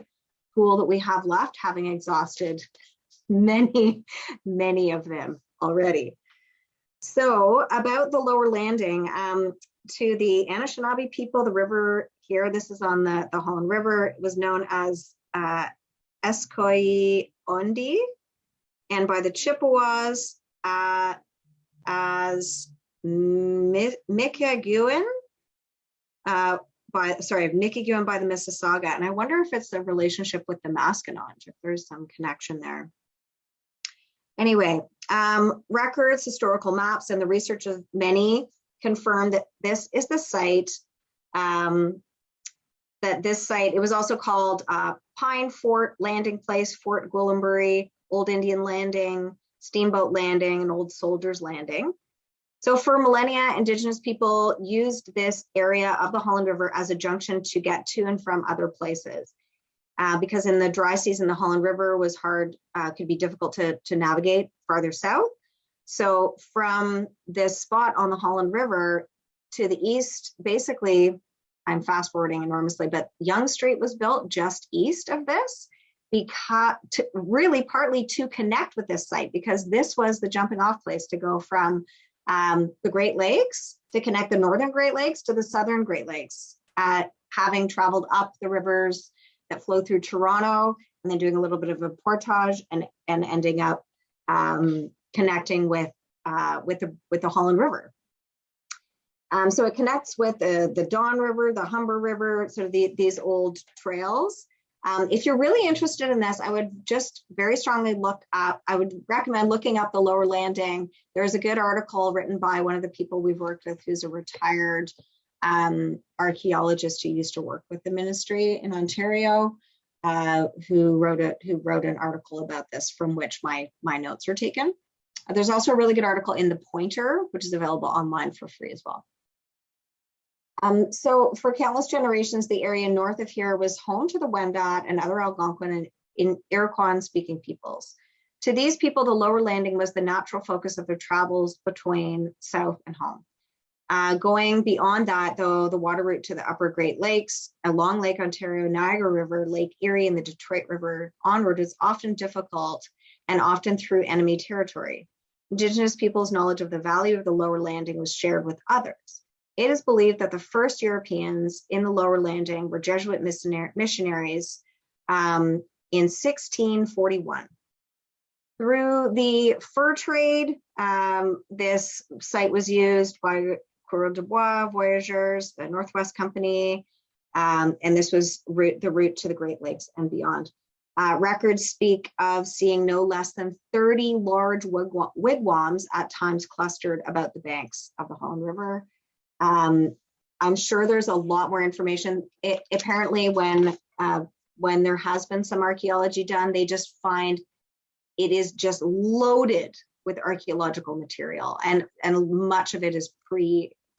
tool that we have left, having exhausted many, many of them already. So about the lower landing, um, to the Anishinaabe people, the river here, this is on the, the Holland River, it was known as uh, Eskoyi Ondi, and by the Chippewas uh, as Mikigiwen, uh, by sorry, Mikigiwen by the Mississauga. And I wonder if it's a relationship with the Maskinonge, if there's some connection there. Anyway, um, records, historical maps, and the research of many confirm that this is the site um, that this site, it was also called uh, Pine Fort Landing Place, Fort Gwillimbury, Old Indian Landing, Steamboat Landing, and Old Soldiers Landing. So for millennia, indigenous people used this area of the Holland River as a junction to get to and from other places. Uh, because in the dry season, the Holland River was hard, uh, could be difficult to, to navigate farther south. So from this spot on the Holland River to the east, basically I'm fast forwarding enormously, but Yonge Street was built just east of this because to, really partly to connect with this site because this was the jumping off place to go from um, the Great Lakes to connect the northern Great Lakes to the southern Great Lakes. Uh, having traveled up the rivers that flow through Toronto and then doing a little bit of a portage and, and ending up um, connecting with uh, with the with the Holland River. Um, so it connects with the, the Don River, the Humber River, sort of the, these old trails. Um, if you're really interested in this, I would just very strongly look up, I would recommend looking up the lower landing. There's a good article written by one of the people we've worked with who's a retired um, archaeologist who used to work with the ministry in Ontario, uh, who wrote it, who wrote an article about this from which my, my notes are taken. There's also a really good article in the Pointer, which is available online for free as well. Um, so for countless generations, the area north of here was home to the Wendat and other Algonquin and Iroquois speaking peoples. To these people, the lower landing was the natural focus of their travels between south and home. Uh, going beyond that, though, the water route to the upper Great Lakes, along Lake Ontario, Niagara River, Lake Erie, and the Detroit River onward is often difficult and often through enemy territory. Indigenous peoples' knowledge of the value of the lower landing was shared with others. It is believed that the first Europeans in the lower landing were Jesuit missionaries um, in 1641. Through the fur trade, um, this site was used by Coureur de Bois, Voyageurs, the Northwest Company, um, and this was route, the route to the Great Lakes and beyond. Uh, records speak of seeing no less than 30 large wigwams at times clustered about the banks of the Holland River. Um, I'm sure there's a lot more information. It, apparently, when uh, when there has been some archaeology done, they just find it is just loaded with archaeological material, and and much of it is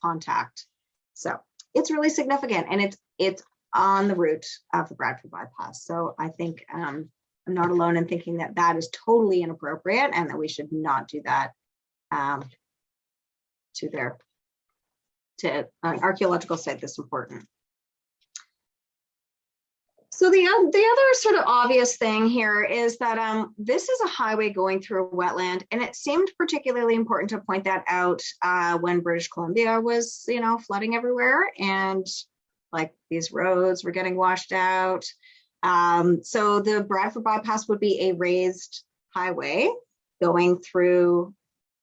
pre-contact. So it's really significant, and it's it's on the route of the Bradford bypass. So I think um, I'm not alone in thinking that that is totally inappropriate, and that we should not do that um, to their to an archaeological site that's important. So the, the other sort of obvious thing here is that um, this is a highway going through a wetland, and it seemed particularly important to point that out uh, when British Columbia was, you know, flooding everywhere, and like these roads were getting washed out. Um, so the Bradford bypass would be a raised highway going through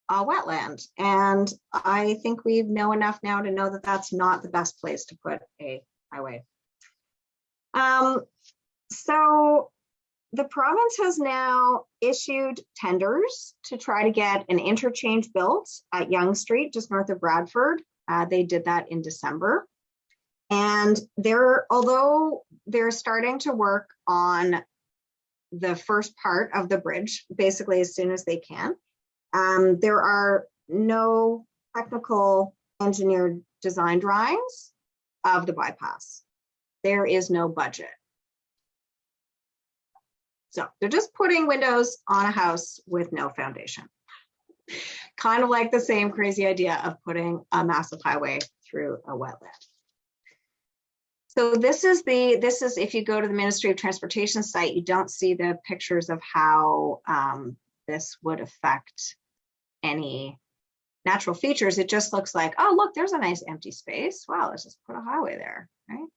a wetland. And I think we know enough now to know that that's not the best place to put a highway. Um, so the province has now issued tenders to try to get an interchange built at Yonge Street, just north of Bradford. Uh, they did that in December. And they're, although they're starting to work on the first part of the bridge, basically as soon as they can, um, there are no technical engineered design drawings of the bypass. There is no budget. So they're just putting windows on a house with no foundation. Kind of like the same crazy idea of putting a massive highway through a wetland. So this is the, this is, if you go to the Ministry of Transportation site, you don't see the pictures of how um, this would affect any natural features. It just looks like, oh, look, there's a nice empty space. Wow, let's just put a highway there, right?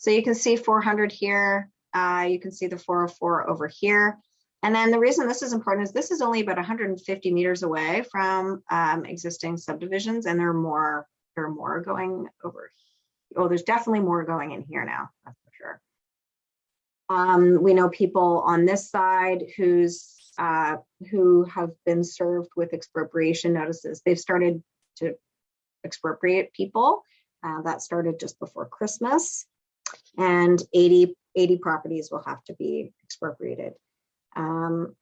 So you can see 400 here. Uh, you can see the 404 over here. And then the reason this is important is this is only about 150 meters away from um, existing subdivisions, and there are more, there are more going over. Oh, there's definitely more going in here now, that's for sure. Um, we know people on this side who's uh, who have been served with expropriation notices. They've started to expropriate people. Uh, that started just before Christmas and 80, 80 properties will have to be expropriated. Um,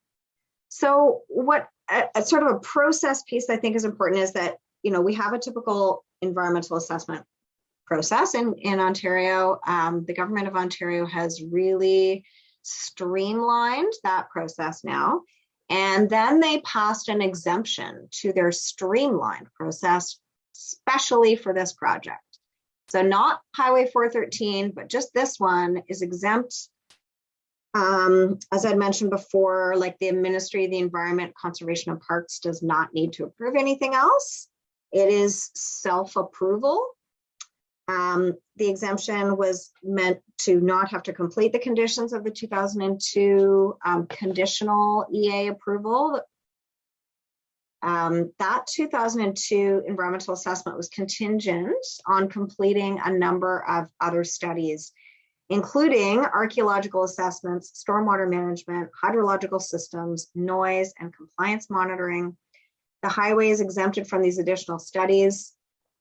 so what a, a sort of a process piece I think is important is that, you know, we have a typical environmental assessment process in, in Ontario. Um, the government of Ontario has really streamlined that process now. And then they passed an exemption to their streamlined process, especially for this project. So not Highway 413, but just this one is exempt. Um, as I'd mentioned before, like the Ministry of the Environment, Conservation and Parks does not need to approve anything else. It is self-approval. Um, the exemption was meant to not have to complete the conditions of the 2002 um, conditional EA approval um, that 2002 environmental assessment was contingent on completing a number of other studies, including archaeological assessments, stormwater management, hydrological systems, noise, and compliance monitoring. The highway is exempted from these additional studies.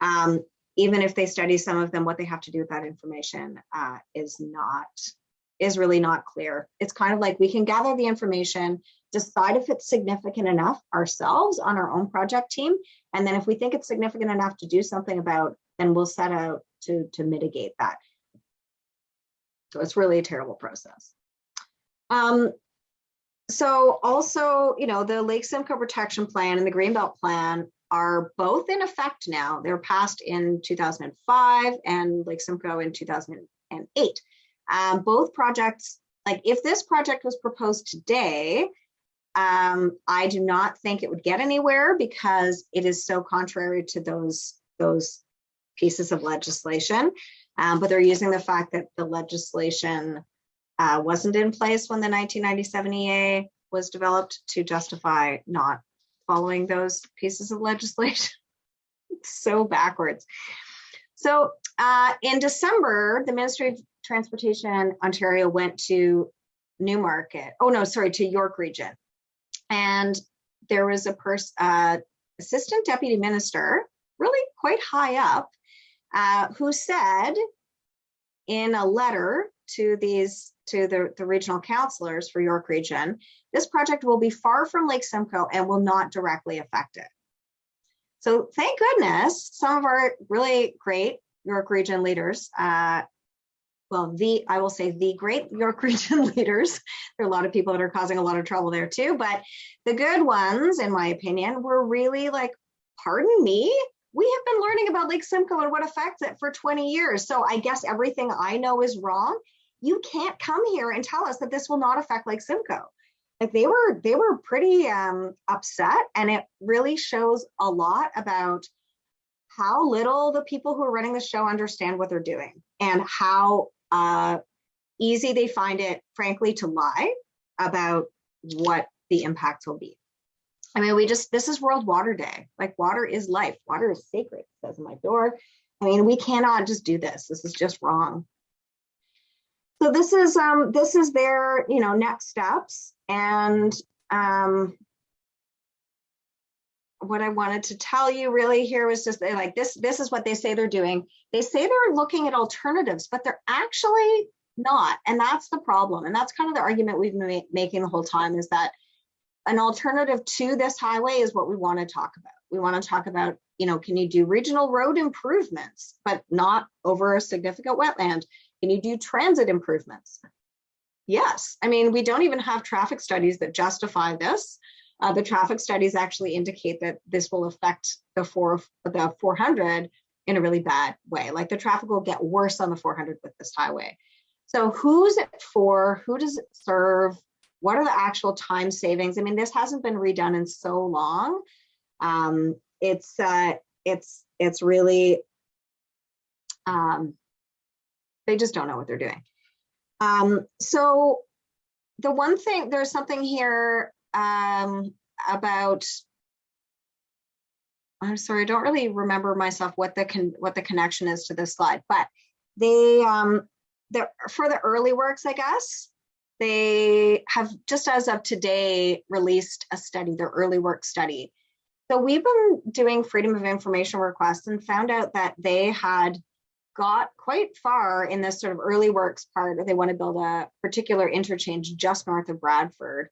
Um, even if they study some of them, what they have to do with that information uh, is not, is really not clear. It's kind of like we can gather the information, decide if it's significant enough ourselves on our own project team. And then if we think it's significant enough to do something about, then we'll set out to, to mitigate that. So it's really a terrible process. Um, so also, you know, the Lake Simcoe Protection Plan and the Greenbelt Plan are both in effect now. They're passed in 2005 and Lake Simcoe in 2008. Um, both projects, like if this project was proposed today, um, I do not think it would get anywhere because it is so contrary to those, those pieces of legislation. Um, but they're using the fact that the legislation uh, wasn't in place when the 1997 EA was developed to justify not following those pieces of legislation. so backwards. So uh, in December, the Ministry of Transportation Ontario went to Newmarket. Oh no, sorry, to York Region and there was a person, uh, assistant deputy minister, really quite high up, uh, who said in a letter to these to the, the regional councillors for York Region, this project will be far from Lake Simcoe and will not directly affect it. So thank goodness some of our really great York Region leaders uh, well, the, I will say the great York region leaders. There are a lot of people that are causing a lot of trouble there too, but the good ones, in my opinion, were really like, pardon me, we have been learning about Lake Simcoe and what affects it for 20 years. So I guess everything I know is wrong. You can't come here and tell us that this will not affect Lake Simcoe. Like they were, they were pretty um, upset and it really shows a lot about how little the people who are running the show understand what they're doing and how uh, easy they find it, frankly, to lie about what the impacts will be. I mean, we just, this is World Water Day. Like water is life. Water is sacred, says my door. I mean, we cannot just do this. This is just wrong. So this is um this is their, you know, next steps and um what I wanted to tell you really here was just like this this is what they say they're doing. They say they're looking at alternatives, but they're actually not. And that's the problem. And that's kind of the argument we've been making the whole time is that an alternative to this highway is what we want to talk about. We want to talk about, you know, can you do regional road improvements, but not over a significant wetland? Can you do transit improvements? Yes. I mean, we don't even have traffic studies that justify this. Uh, the traffic studies actually indicate that this will affect the four the 400 in a really bad way. Like the traffic will get worse on the 400 with this highway. So who's it for? Who does it serve? What are the actual time savings? I mean, this hasn't been redone in so long. Um, it's uh, it's it's really um, they just don't know what they're doing. Um, so the one thing, there's something here um, about, I'm sorry, I don't really remember myself what the con what the connection is to this slide, but they, um, the, for the early works, I guess, they have just as of today released a study, their early work study. So we've been doing freedom of information requests and found out that they had got quite far in this sort of early works part. They want to build a particular interchange just north of Bradford.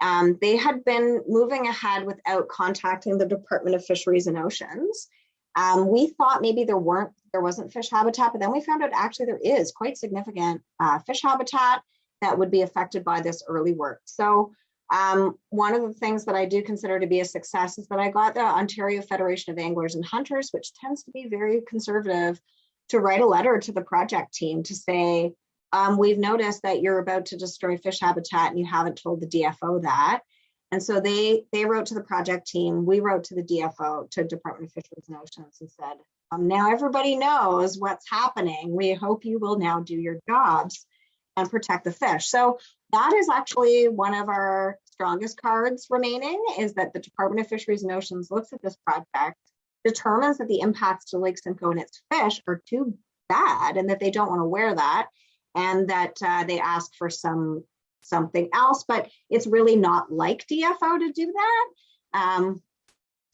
Um, they had been moving ahead without contacting the Department of Fisheries and Oceans. Um, we thought maybe there weren't, there wasn't fish habitat, but then we found out actually there is quite significant uh, fish habitat that would be affected by this early work. So um, one of the things that I do consider to be a success is that I got the Ontario Federation of Anglers and Hunters, which tends to be very conservative, to write a letter to the project team to say, um, we've noticed that you're about to destroy fish habitat and you haven't told the DFO that. And so they they wrote to the project team, we wrote to the DFO, to Department of Fisheries and Oceans and said, um, now everybody knows what's happening. We hope you will now do your jobs and protect the fish. So that is actually one of our strongest cards remaining is that the Department of Fisheries and Oceans looks at this project determines that the impacts to Lake Simcoe and its fish are too bad and that they don't want to wear that and that uh, they ask for some something else, but it's really not like DFO to do that. Um,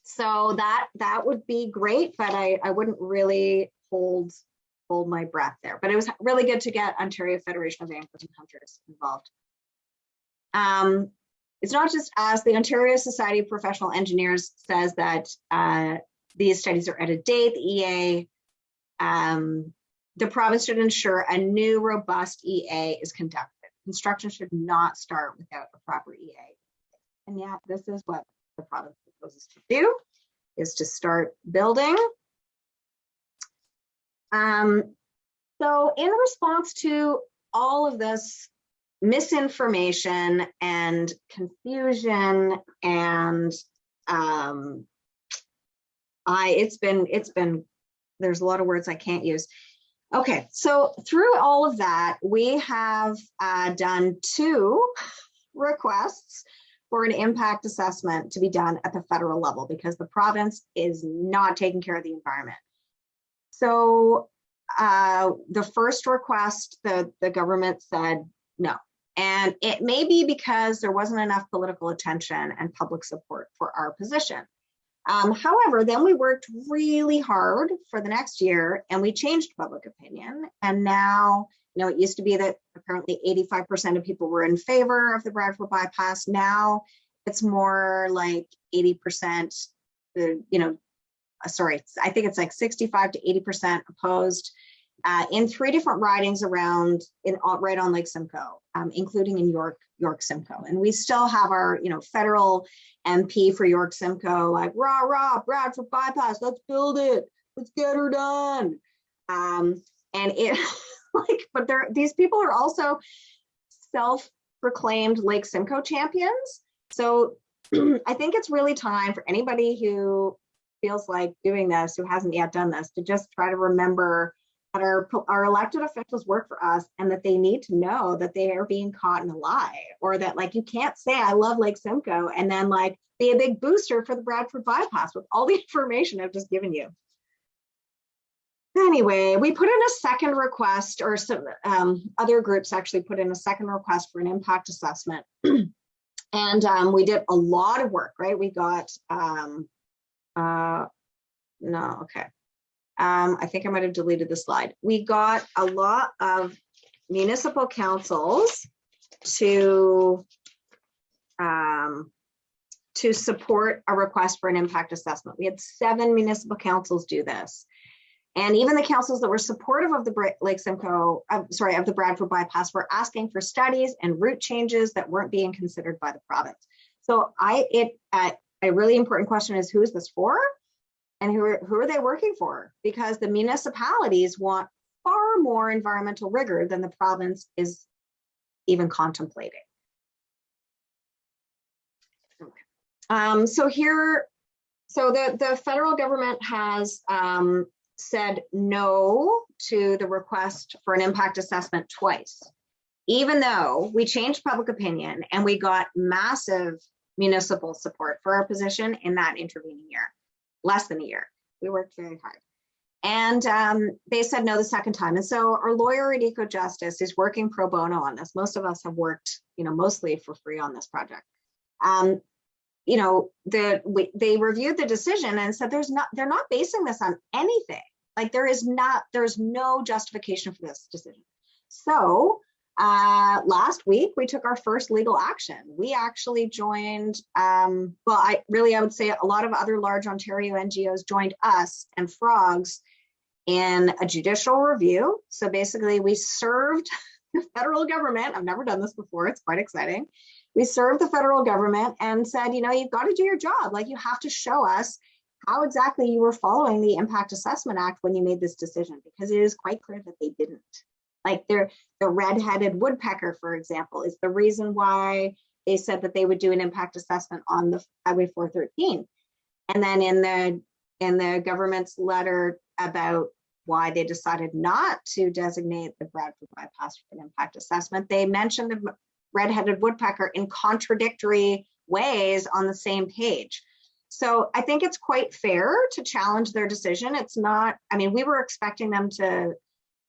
so that that would be great, but I, I wouldn't really hold hold my breath there. But it was really good to get Ontario Federation of Anglers and Hunters involved. Um, it's not just us, the Ontario Society of Professional Engineers says that uh, these studies are out of date. The EA, um, the province should ensure a new robust EA is conducted. Construction should not start without a proper EA. And yeah, this is what the province proposes to do, is to start building. Um, so in response to all of this misinformation and confusion and um, I it's been it's been there's a lot of words I can't use. Okay, so through all of that, we have uh, done two requests for an impact assessment to be done at the federal level because the province is not taking care of the environment. So uh, the first request, the, the government said no. And it may be because there wasn't enough political attention and public support for our position. Um, however, then we worked really hard for the next year and we changed public opinion. And now, you know, it used to be that apparently 85% of people were in favor of the Bradford bypass. Now it's more like 80%, the, you know, uh, sorry, I think it's like 65 to 80% opposed uh, in three different ridings around in right on Lake Simcoe, um, including in York, York Simcoe. And we still have our, you know, federal MP for York Simcoe, like rah rah, Bradford bypass, let's build it, let's get her done. Um, and it like, but there these people are also self-proclaimed Lake Simcoe champions. So I think it's really time for anybody who feels like doing this, who hasn't yet done this, to just try to remember that our, our elected officials work for us and that they need to know that they are being caught in a lie or that like you can't say I love Lake Simcoe and then like be a big booster for the Bradford bypass with all the information I've just given you. Anyway, we put in a second request or some um, other groups actually put in a second request for an impact assessment. and um, we did a lot of work, right? We got, um, uh, no, okay. Um, I think I might have deleted the slide. We got a lot of municipal councils to um, to support a request for an impact assessment. We had seven municipal councils do this. And even the councils that were supportive of the Lake Simcoe, uh, sorry, of the Bradford bypass were asking for studies and route changes that weren't being considered by the province. So I, it, uh, a really important question is who is this for? And who are, who are they working for? Because the municipalities want far more environmental rigor than the province is even contemplating. Um, so here, so the, the federal government has um, said no to the request for an impact assessment twice. Even though we changed public opinion and we got massive municipal support for our position in that intervening year, less than a year. We worked very hard. And um, they said no the second time. And so our lawyer at Ecojustice is working pro bono on this. Most of us have worked, you know, mostly for free on this project. Um, you know, the we, they reviewed the decision and said there's not they're not basing this on anything. Like there is not there's no justification for this decision. So uh, last week we took our first legal action. We actually joined, um, well, I really I would say a lot of other large Ontario NGOs joined us and Frogs in a judicial review. So basically, we served the federal government. I've never done this before. It's quite exciting. We served the federal government and said, you know, you've got to do your job. Like you have to show us how exactly you were following the Impact Assessment Act when you made this decision, because it is quite clear that they didn't. Like they're, the red-headed woodpecker, for example, is the reason why they said that they would do an impact assessment on the Highway 413. And then in the in the government's letter about why they decided not to designate the Bradford bypass for an impact assessment, they mentioned the red-headed woodpecker in contradictory ways on the same page. So I think it's quite fair to challenge their decision. It's not, I mean, we were expecting them to,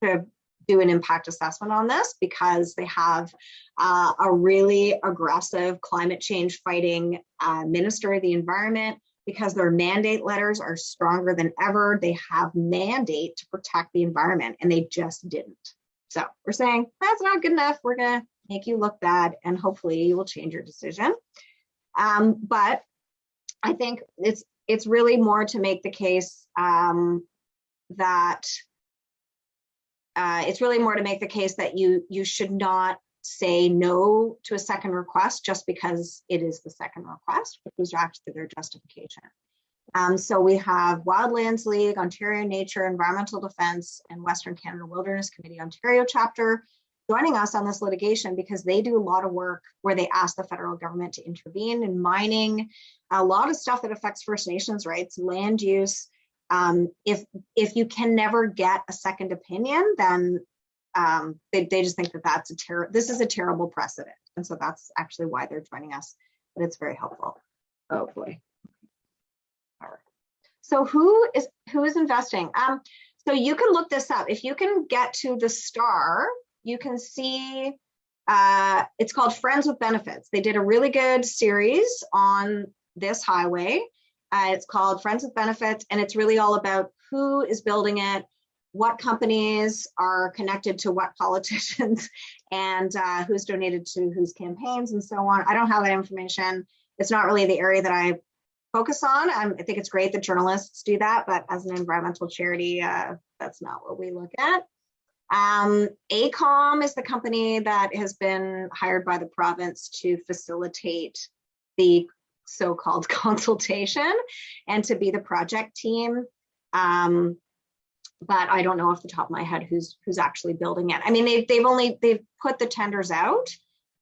to do an impact assessment on this because they have uh, a really aggressive climate change fighting uh, minister of the environment because their mandate letters are stronger than ever. They have mandate to protect the environment and they just didn't. So we're saying that's not good enough. We're gonna make you look bad and hopefully you will change your decision. Um, but I think it's it's really more to make the case um, that uh, it's really more to make the case that you you should not say no to a second request just because it is the second request, which was actually their justification. Um, so we have Wildlands League, Ontario Nature, Environmental Defence, and Western Canada Wilderness Committee Ontario chapter joining us on this litigation because they do a lot of work where they ask the federal government to intervene in mining, a lot of stuff that affects First Nations rights, land use. Um, if if you can never get a second opinion, then um, they, they just think that that's a terrible, this is a terrible precedent. And so that's actually why they're joining us, but it's very helpful. Oh boy. All right. So who is who is investing? Um, so you can look this up. If you can get to the star, you can see uh, it's called Friends with Benefits. They did a really good series on this highway. Uh, it's called Friends with Benefits, and it's really all about who is building it, what companies are connected to what politicians, and uh, who's donated to whose campaigns and so on. I don't have that information. It's not really the area that I focus on. Um, I think it's great that journalists do that, but as an environmental charity, uh, that's not what we look at. Um, AECOM is the company that has been hired by the province to facilitate the so-called consultation and to be the project team. Um, but I don't know off the top of my head who's who's actually building it. I mean, they've they've only they've put the tenders out.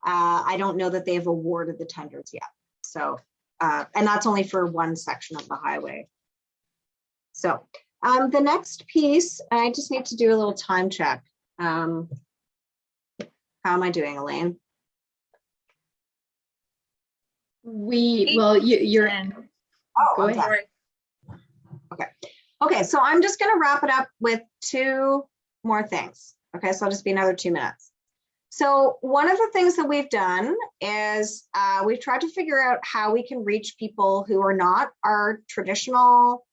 Uh, I don't know that they've awarded the tenders yet. So, uh, and that's only for one section of the highway. So Um, the next piece, I just need to do a little time check. Um, how am I doing, Elaine? We, well, you, you're, And Oh, Go okay. ahead. sorry. Okay, Okay, so I'm just gonna wrap it up with two more things. Okay, so I'll just be another two minutes. So one of the things that we've done is uh, we've tried to figure out how we can reach people who are not our traditional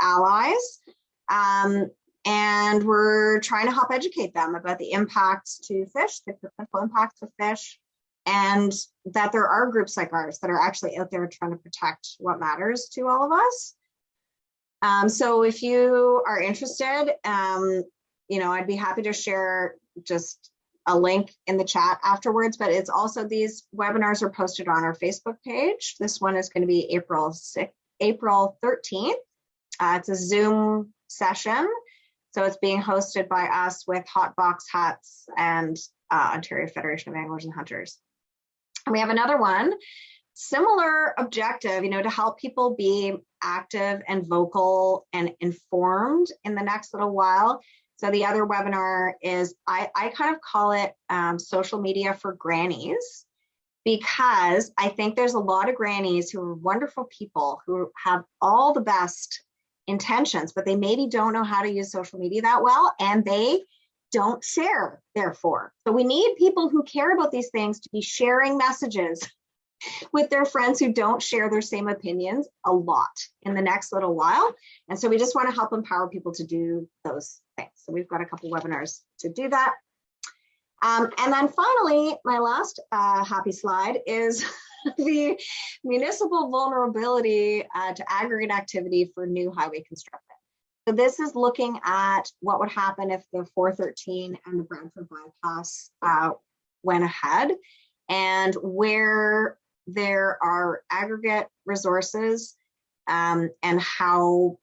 allies. Um, and we're trying to help educate them about the impacts to fish, the potential impacts to fish, and that there are groups like ours that are actually out there trying to protect what matters to all of us. Um, so if you are interested, um, you know, I'd be happy to share just a link in the chat afterwards, but it's also these webinars are posted on our Facebook page. This one is going to be April 6th, April 13th. Uh, it's a Zoom session. So it's being hosted by us with Hot Box Huts and uh, Ontario Federation of Anglers and Hunters. And we have another one, similar objective, you know, to help people be active and vocal and informed in the next little while. So the other webinar is, I, I kind of call it um, social media for grannies because I think there's a lot of grannies who are wonderful people who have all the best intentions, but they maybe don't know how to use social media that well and they don't share, therefore. So we need people who care about these things to be sharing messages with their friends who don't share their same opinions a lot in the next little while. And so we just want to help empower people to do those things. So we've got a couple webinars to do that. Um, and then finally, my last uh, happy slide is the municipal vulnerability uh, to aggregate activity for new highway construction. So this is looking at what would happen if the 413 and the Bradford bypass uh, went ahead and where there are aggregate resources um, and how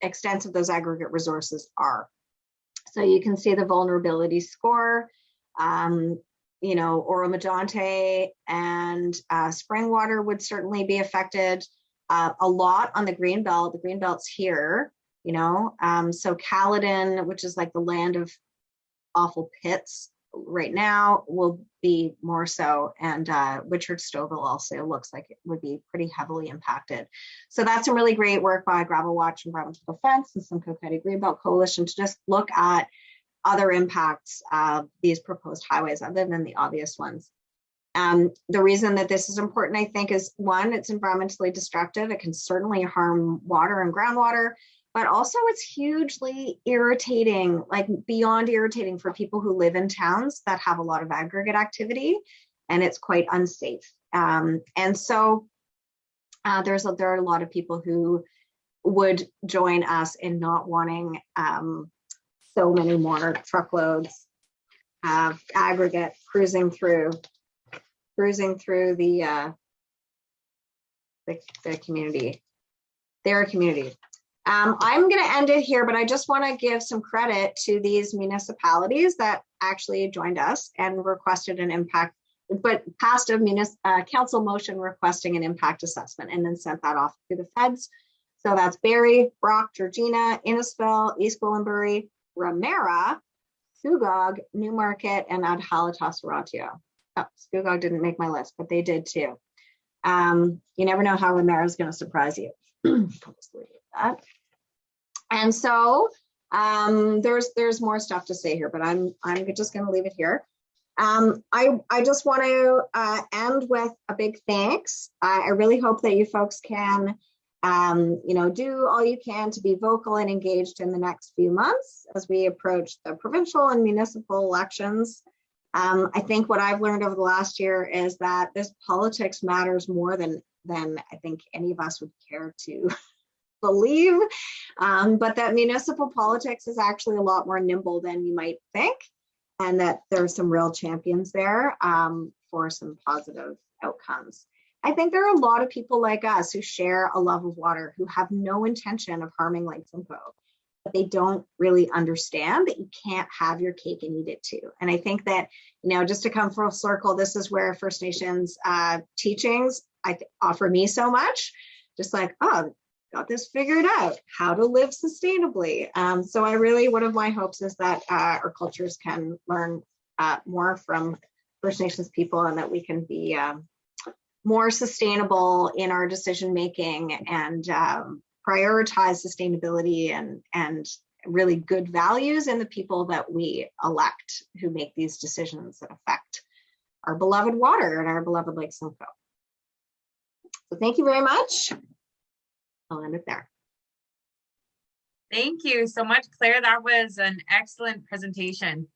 extensive those aggregate resources are. So you can see the vulnerability score, um, you know, Oro and uh, Springwater would certainly be affected uh, a lot on the green belt. The green belt's here, you know, um, so Caledon, which is like the land of awful pits right now, will be more so. And uh, Whitchurch-Stouffville also looks like it would be pretty heavily impacted. So that's some really great work by Gravel Watch, and Environmental Defence, and Simcoe County Greenbelt Coalition to just look at other impacts of these proposed highways other than the obvious ones. Um, the reason that this is important, I think, is one, it's environmentally destructive. It can certainly harm water and groundwater, but also it's hugely irritating, like beyond irritating for people who live in towns that have a lot of aggregate activity, and it's quite unsafe. Um, and so uh, there's a, there are a lot of people who would join us in not wanting um, so many more truckloads of aggregate cruising through cruising through the uh, the, the community, their community. Um, I'm going to end it here, but I just want to give some credit to these municipalities that actually joined us and requested an impact, but passed a munis uh, council motion requesting an impact assessment and then sent that off to the feds. So that's Barrie, Brock, Georgina, Innisfil, East Gwillimbury, Ramara, Scugog, Newmarket, and Adjala-Tosorontio. Oh, Scugog didn't make my list, but they did too. Um, you never know how Ramara is going to surprise you. That. And so um, there's there's more stuff to say here, but I'm I'm just going to leave it here. Um, I I just want to uh, end with a big thanks. I, I really hope that you folks can um, you know, do all you can to be vocal and engaged in the next few months as we approach the provincial and municipal elections. Um, I think what I've learned over the last year is that this politics matters more than than I think any of us would care to believe, um, but that municipal politics is actually a lot more nimble than you might think, and that there are some real champions there um, for some positive outcomes. I think there are a lot of people like us who share a love of water who have no intention of harming Lake Simcoe, but they don't really understand that you can't have your cake and eat it too. And I think that, you know, just to come full circle, this is where First Nations uh, teachings I offer me so much. Just like, oh, got this figured out, how to live sustainably. Um, so I really, one of my hopes is that uh, our cultures can learn uh, more from First Nations people and that we can be um, more sustainable in our decision making and um, prioritize sustainability and and really good values in the people that we elect who make these decisions that affect our beloved water and our beloved Lake Simcoe. So thank you very much. I'll end it there. Thank you so much, Claire. That was an excellent presentation.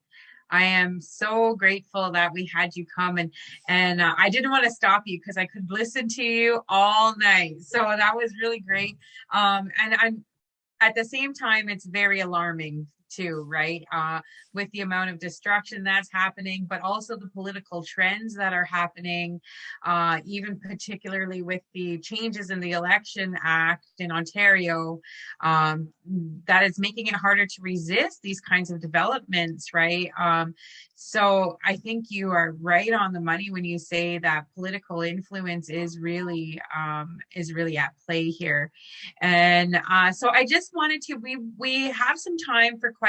I am so grateful that we had you come and and uh, I didn't want to stop you because I could listen to you all night. So that was really great. Um, and I'm at the same time, it's very alarming too, right? Uh, with the amount of destruction that's happening, but also the political trends that are happening, uh, even particularly with the changes in the Election Act in Ontario, um, that is making it harder to resist these kinds of developments, right? Um, so I think you are right on the money when you say that political influence is really um, is really at play here. And uh, so I just wanted to we we have some time for questions.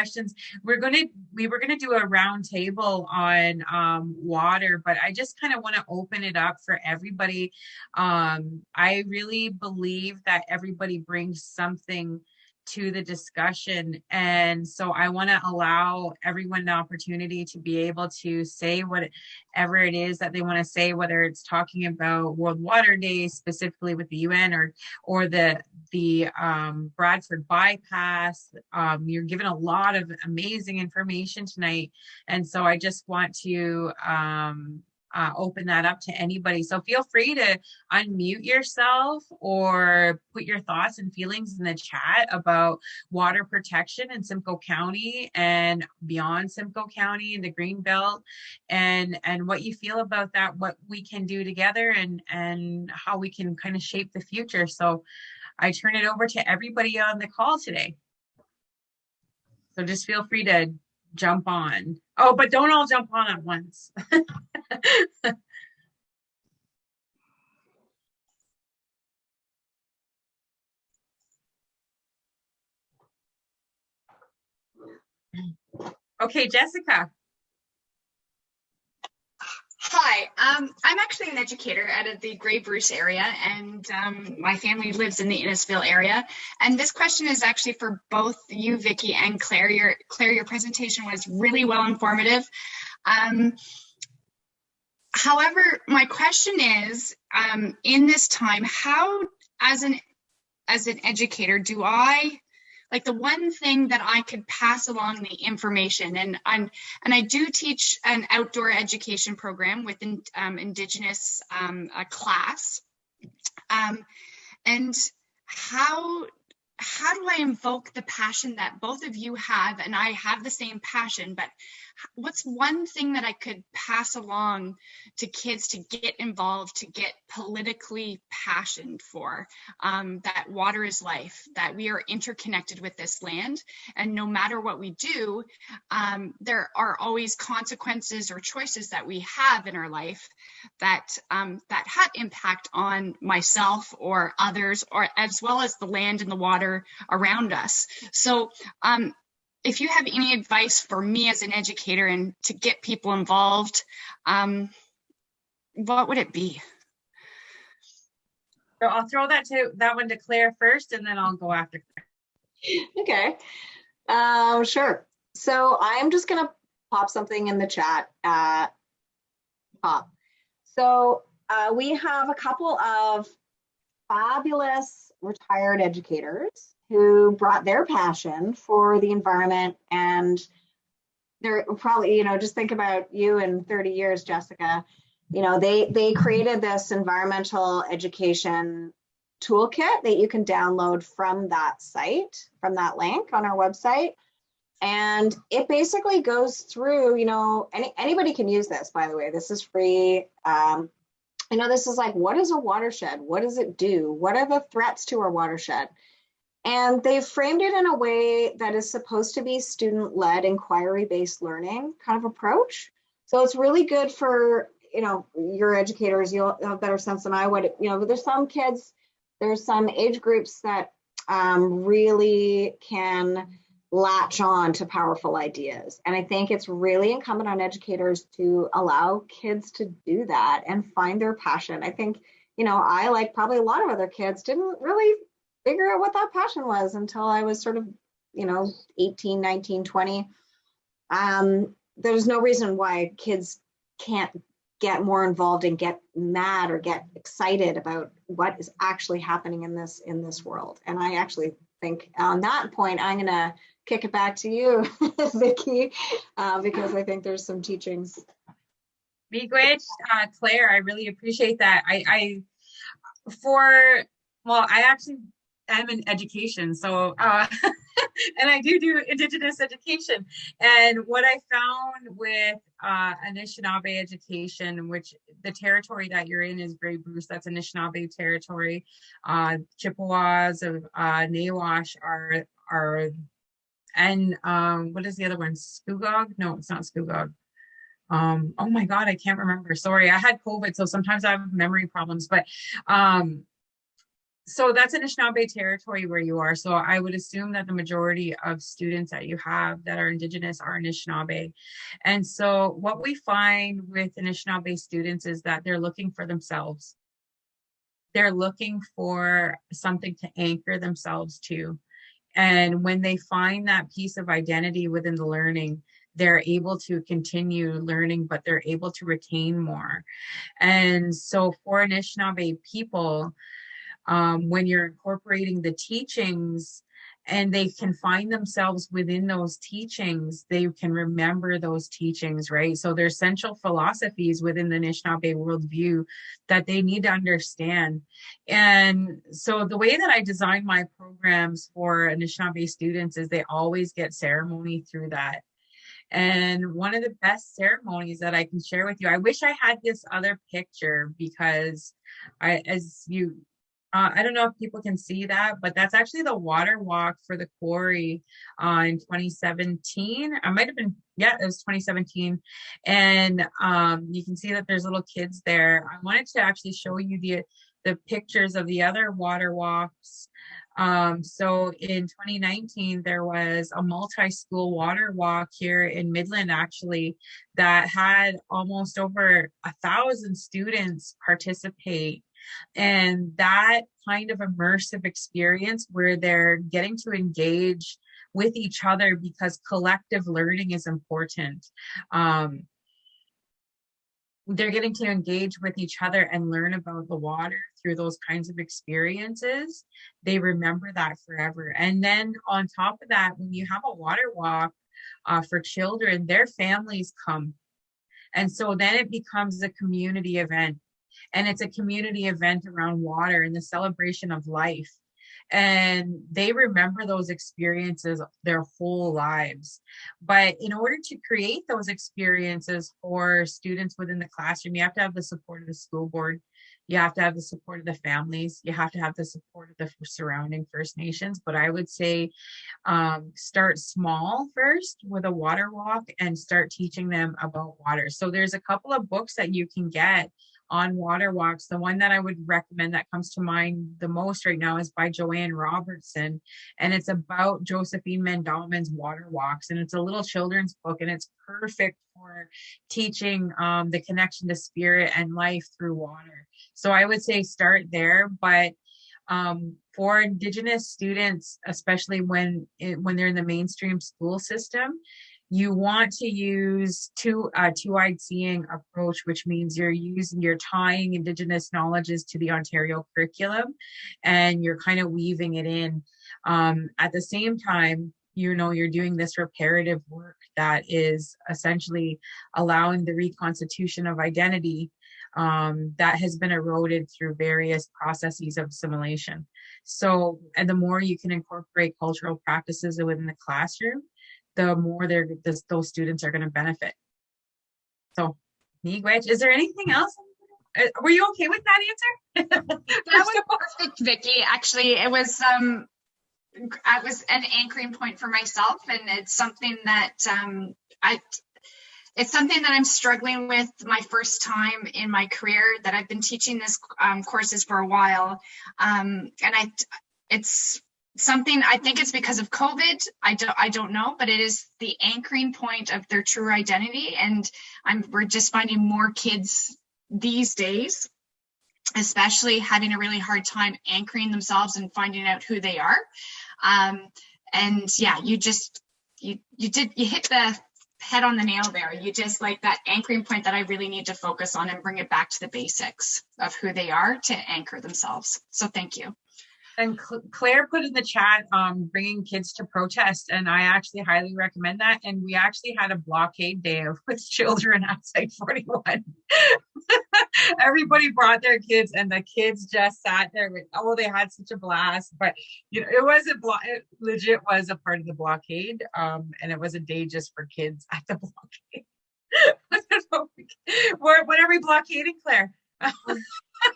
We're going to we were going to do a roundtable on um, water, but I just kind of want to open it up for everybody. Um, I really believe that everybody brings something to the discussion. And so I want to allow everyone the opportunity to be able to say whatever it is that they want to say, whether it's talking about World Water Day specifically with the UN or or the the um, Bradford bypass. Um, you're given a lot of amazing information tonight. And so I just want to um, uh, open that up to anybody. So feel free to unmute yourself or put your thoughts and feelings in the chat about water protection in Simcoe County and beyond Simcoe County in the Greenbelt and and what you feel about that, what we can do together and and how we can kind of shape the future. So I turn it over to everybody on the call today. So just feel free to jump on. Oh, but don't all jump on at once. okay, Jessica. Hi, um, I'm actually an educator out of the Grey Bruce area, and um, my family lives in the Innisfil area. And this question is actually for both you, Vicki, and Claire. Your Claire, your presentation was really well informative. Um, however, my question is, um, in this time, how, as an as an educator, do I like the one thing that I could pass along the information and I'm and I do teach an outdoor education program with um, indigenous um, class. Um, and how how do I invoke the passion that both of you have and I have the same passion but what's one thing that I could pass along to kids to get involved, to get politically passionate for? Um, that water is life, that we are interconnected with this land, and no matter what we do, um, there are always consequences or choices that we have in our life that um, that have impact on myself or others, or as well as the land and the water around us. So um, if you have any advice for me as an educator and to get people involved, um, what would it be? So I'll throw that to that one to Claire first, and then I'll go after Claire. Okay, um, sure. So I'm just gonna pop something in the chat. Uh, pop. So uh, we have a couple of fabulous retired educators who brought their passion for the environment. And they're probably you know just think about you in 30 years jessica. You know they they created this environmental education toolkit that you can download from that site from that link on our website. And it basically goes through you know any, anybody can use this by the way. This is free. Um, you know this is like what is a watershed? What does it do? What are the threats to our watershed and they've framed it in a way that is supposed to be student-led inquiry-based learning kind of approach. So it's really good for, you know, your educators, you'll have a better sense than I would, you know, but there's some kids, there's some age groups that um, really can latch on to powerful ideas. And I think it's really incumbent on educators to allow kids to do that and find their passion. I think, you know, I, like probably a lot of other kids, didn't really figure out what that passion was until I was sort of, you know, 18, 19, 20. Um, there's no reason why kids can't get more involved and get mad or get excited about what is actually happening in this in this world. And I actually think on that point, I'm gonna kick it back to you, Vicki, uh, because I think there's some teachings. Miigwech, uh, Claire, I really appreciate that. I, I, for, well, I actually am in education, so, uh, and I do do Indigenous education. And what I found with uh, Anishinaabe education, which the territory that you're in is Grey Bruce, that's Anishinaabe territory. Uh, Chippewas of uh, Nawash are are and um, what is the other one? Scugog? No, it's not Scugog. Um, oh my God, I can't remember. Sorry, I had COVID, so sometimes I have memory problems. But um, so that's Anishinaabe territory where you are. So I would assume that the majority of students that you have that are Indigenous are Anishinaabe. And so what we find with Anishinaabe students is that they're looking for themselves. They're looking for something to anchor themselves to. And when they find that piece of identity within the learning, they're able to continue learning, but they're able to retain more. And so for Anishinaabe people, um, when you're incorporating the teachings and they can find themselves within those teachings, they can remember those teachings, right? So there's central philosophies within the Anishinaabe worldview that they need to understand. And so the way that I design my programs for Anishinaabe students is they always get ceremony through that. And one of the best ceremonies that I can share with you, I wish I had this other picture because I, as you uh, I don't know if people can see that, but that's actually the water walk for the quarry uh, in 2017. I might have been, yeah, it was 2017. And um, you can see that there's little kids there. I wanted to actually show you the, the pictures of the other water walks. Um, so in 2019, there was a multi-school water walk here in Midland, actually, that had almost over a thousand students participate and that kind of immersive experience where they're getting to engage with each other because collective learning is important. Um, they're getting to engage with each other and learn about the water through those kinds of experiences. They remember that forever. And then on top of that, when you have a water walk uh, for children, their families come. And so then it becomes a community event and it's a community event around water and the celebration of life and they remember those experiences their whole lives. But in order to create those experiences for students within the classroom, you have to have the support of the school board. You have to have the support of the families. You have to have the support of the surrounding First Nations. But I would say um, start small first with a water walk and start teaching them about water. So there's a couple of books that you can get on water walks. The one that I would recommend that comes to mind the most right now is by Joanne Robertson. And it's about Josephine Mandamin's water walks. And it's a little children's book and it's perfect for teaching um, the connection to spirit and life through water. So I would say start there, but um, for indigenous students, especially when it, when they're in the mainstream school system, you want to use two uh, two-eyed seeing approach, which means you're using you're tying indigenous knowledges to the Ontario curriculum, and you're kind of weaving it in. Um, at the same time, you know you're doing this reparative work that is essentially allowing the reconstitution of identity um, that has been eroded through various processes of assimilation. So, and the more you can incorporate cultural practices within the classroom, the more they're those students are going to benefit. So, Miigwech, is there anything else? Uh, were you okay with that answer? that was perfect, Vicki. Actually, it was um, I was an anchoring point for myself, and it's something that um, I it's something that I'm struggling with my first time in my career that I've been teaching this um, courses for a while. Um, and I, it's something I think it's because of COVID. I don't I don't know, but it is the anchoring point of their true identity. And I'm we're just finding more kids these days, especially having a really hard time anchoring themselves and finding out who they are. Um, and yeah, you just you you did you hit the head on the nail there. You just like that anchoring point that I really need to focus on and bring it back to the basics of who they are to anchor themselves. So thank you. And Cl- Claire put in the chat, um, bringing kids to protest, and I actually highly recommend that. And we actually had a blockade day with children at Site 41. Everybody brought their kids, and the kids just sat there with, oh, they had such a blast. But you know, it wasn't blo- it legit was a part of the blockade, um, and it was a day just for kids at the blockade. What, what are we blockading, Claire?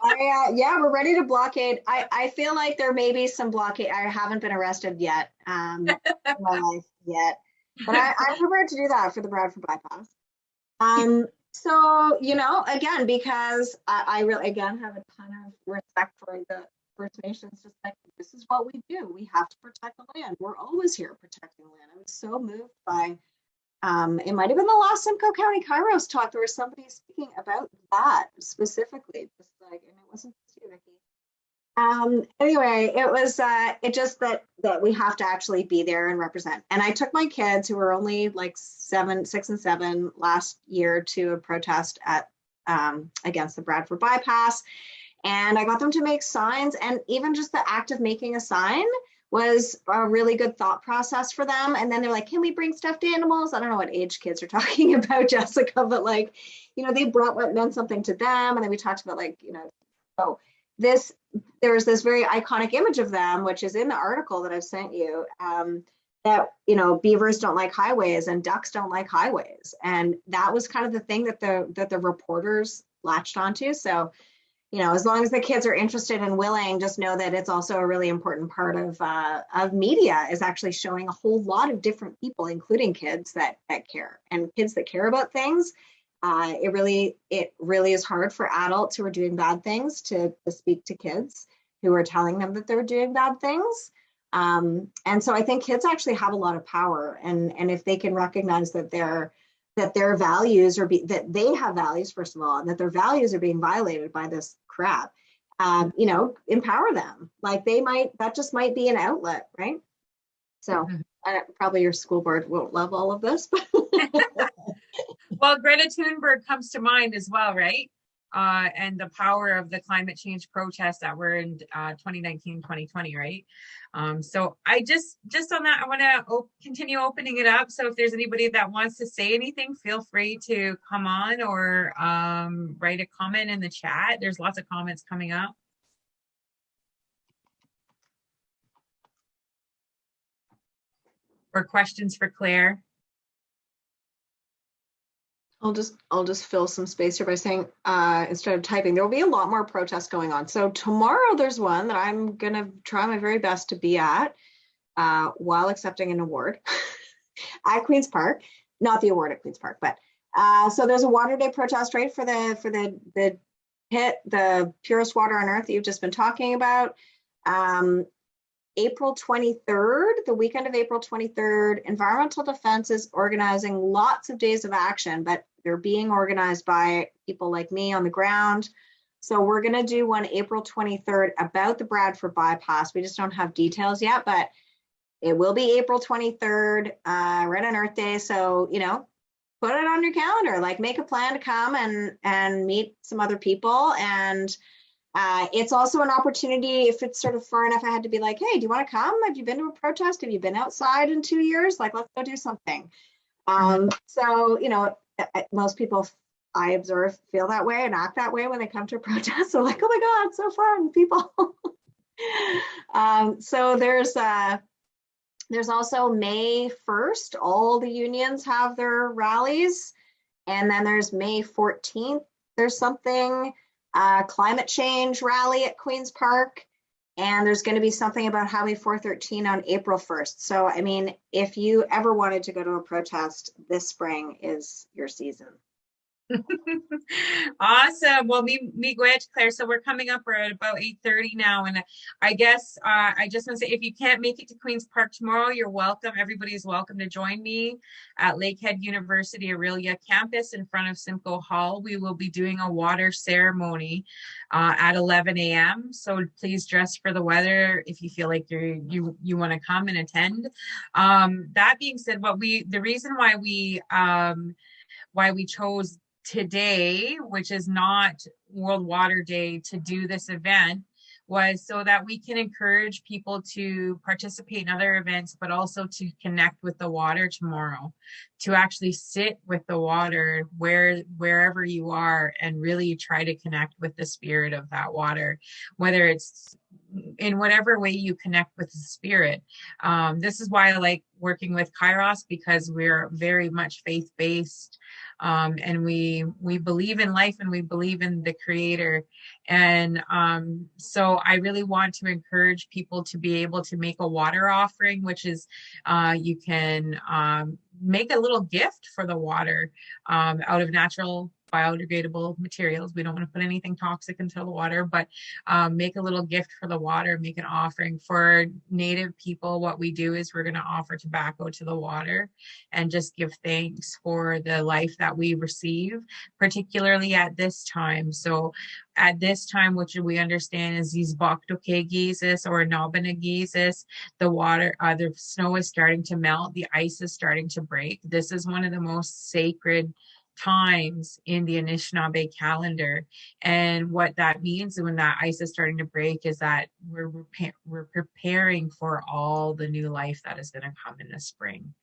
I, uh, yeah, we're ready to blockade. I, I feel like there may be some blockade. I haven't been arrested yet, um, in my life yet, but I, I'm prepared to do that for the Bradford bypass. Um, so, you know, again, because I, I really, again, have a ton of respect for the First Nations, just like this is what we do. We have to protect the land. We're always here protecting the land. I was so moved by um, it might have been the last Simcoe County Kairos talk. There was somebody speaking about that specifically, just like, and it wasn't you, Vicky. Um, anyway, it was, uh, it just that, that we have to actually be there and represent. And I took my kids who were only like seven, six and seven last year to a protest at, um, against the Bradford bypass. And I got them to make signs and even just the act of making a sign was a really good thought process for them. And then they're like, can we bring stuffed animals? I don't know what age kids are talking about, Jessica, but like, you know, they brought what meant something to them. And then we talked about like, you know, oh, this, there was this very iconic image of them, which is in the article that I've sent you, um, that, you know, beavers don't like highways and ducks don't like highways. And that was kind of the thing that the, that the reporters latched onto. So, you know, as long as the kids are interested and willing, just know that it's also a really important part of uh, of media is actually showing a whole lot of different people, including kids that that care and kids that care about things. Uh, it really it really is hard for adults who are doing bad things to, to speak to kids who are telling them that they're doing bad things. Um, and so I think kids actually have a lot of power, and and if they can recognize that they're that their values are be, that they have values first of all and that their values are being violated by this crap um, you know empower them. Like they might that just might be an outlet right? So uh, probably your school board won't love all of this but Well, Greta Thunberg comes to mind as well, right? Uh, and the power of the climate change protests that were in uh, 2019, 2020, right? Um, so I just, just on that, I want to op- continue opening it up. So if there's anybody that wants to say anything, feel free to come on or um, write a comment in the chat. There's lots of comments coming up. Or questions for Claire. I'll just I'll just fill some space here by saying uh, instead of typing, there will be a lot more protests going on. So tomorrow there's one that I'm gonna try my very best to be at uh, while accepting an award at Queens Park. Not the award at Queens Park, but uh, so there's a water day protest right for the for the the pit, the purest water on earth that you've just been talking about. Um, April 23rd, the weekend of April 23rd, Environmental Defence is organizing lots of days of action, but they're being organized by people like me on the ground. So we're going to do one April 23rd about the Bradford bypass. We just don't have details yet, but it will be April 23rd, uh, right on Earth Day. So, you know, put it on your calendar, like make a plan to come and, and meet some other people and uh, it's also an opportunity if it's sort of far enough. I had to be like, hey, do you want to come? Have you been to a protest? Have you been outside in two years? Like, let's go do something. Um, so, you know, most people I observe feel that way and act that way when they come to a protest. They're like, oh my God, so fun, people. um, so there's uh, there's also May 1st. All the unions have their rallies. And then there's May 14th. There's something uh, climate change rally at Queens Park. And there's going to be something about Highway 413 on April 1st. So, I mean, if you ever wanted to go to a protest, this spring is your season. awesome. Well, me, me, Gwedge, Claire. So we're coming up. We're at about eight thirty now, and I guess uh, I just want to say, if you can't make it to Queens Park tomorrow, you're welcome. Everybody is welcome to join me at Lakehead University Orillia campus in front of Simcoe Hall. We will be doing a water ceremony uh, at 11 a.m. So please dress for the weather if you feel like you're you you want to come and attend. Um, that being said, what we the reason why we um, why we chose today, which is not World Water Day, to do this event was so that we can encourage people to participate in other events, but also to connect with the water tomorrow, to actually sit with the water where wherever you are and really try to connect with the spirit of that water, whether it's in whatever way you connect with the spirit. Um, this is why I like working with Kairos because we're very much faith-based um, and we we believe in life and we believe in the creator and um, so i really want to encourage people to be able to make a water offering which is uh, you can um, make a little gift for the water um, out of natural biodegradable materials. We don't want to put anything toxic into the water, but um, make a little gift for the water, make an offering. For native people, what we do is we're going to offer tobacco to the water and just give thanks for the life that we receive, particularly at this time. So at this time, which we understand is these Baktokegesis or Nobinagesis, the water, uh, the snow is starting to melt, the ice is starting to break. This is one of the most sacred times in the Anishinaabe calendar. And what that means when that ice is starting to break is that we're, we're preparing for all the new life that is going to come in the spring.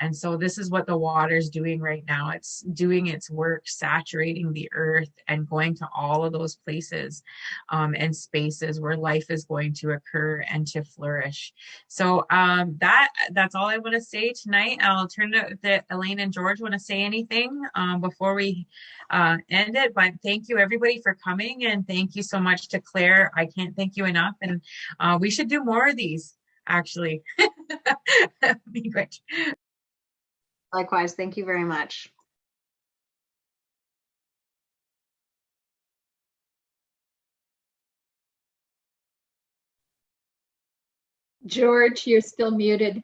And so this is what the water is doing right now. It's doing its work, saturating the earth and going to all of those places um, and spaces where life is going to occur and to flourish. So um, that that's all I want to say tonight. I'll turn it to Elaine and George want to say anything um, before we uh, end it. But thank you everybody for coming and thank you so much to Claire. I can't thank you enough. And uh, we should do more of these actually. Be great. Likewise, thank you very much. George, you're still muted.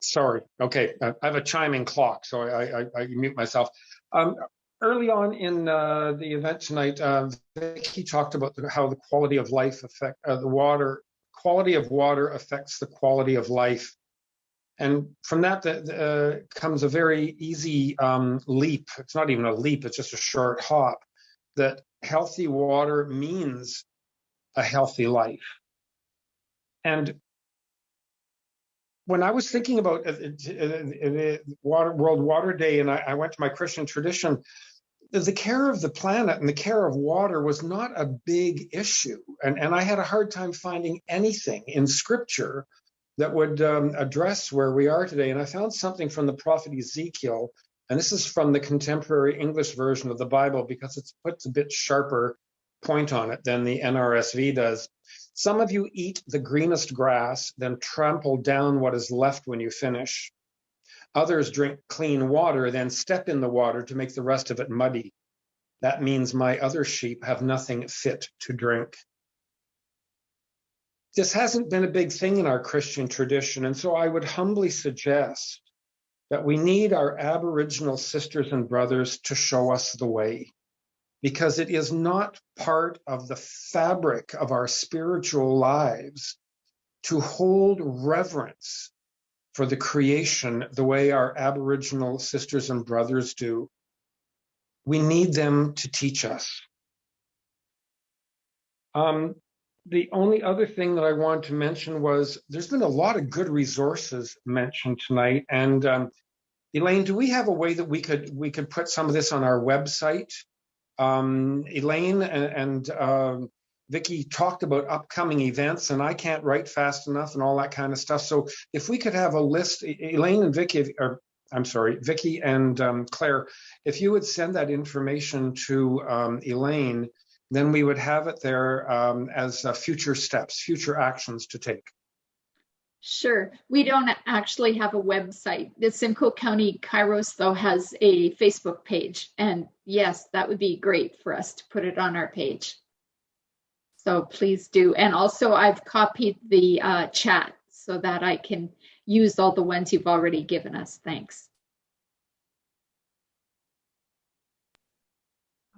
Sorry. Okay. I have a chiming clock, so I, I, I mute myself. Um, early on in uh, the event tonight, uh, Vicky talked about the, how the quality of life affect uh, the water. Quality of water affects the quality of life, and from that uh, comes a very easy um, leap. It's not even a leap; it's just a short hop. That healthy water means a healthy life, and when I was thinking about uh, uh, water, World Water Day, and I, I, went to my Christian tradition, the care of the planet and the care of water was not a big issue. And, and I had a hard time finding anything in scripture that would um, address where we are today. And I found something from the prophet Ezekiel, and this is from the contemporary English version of the Bible because it puts a bit sharper point on it than the NRSV does. Some of you eat the greenest grass, then trample down what is left when you finish. Others drink clean water, then step in the water to make the rest of it muddy. That means my other sheep have nothing fit to drink. This hasn't been a big thing in our Christian tradition, and so I would humbly suggest that we need our Aboriginal sisters and brothers to show us the way, because it is not part of the fabric of our spiritual lives to hold reverence for the creation the way our Aboriginal sisters and brothers do. We need them to teach us. Um, the only other thing that I wanted to mention was there's been a lot of good resources mentioned tonight. And um, Elaine, do we have a way that we could we could put some of this on our website? Um, Elaine and, and uh, Vicky talked about upcoming events and I can't write fast enough and all that kind of stuff. So if we could have a list, Elaine and Vicky, or I'm sorry, Vicky and um, Claire, if you would send that information to um, Elaine, then we would have it there um, as uh, future steps, future actions to take. Sure. We don't actually have a website. The Simcoe County Kairos, though, has a Facebook page. And yes, that would be great for us to put it on our page. So please do. And also, I've copied the uh, chat so that I can use all the ones you've already given us. Thanks.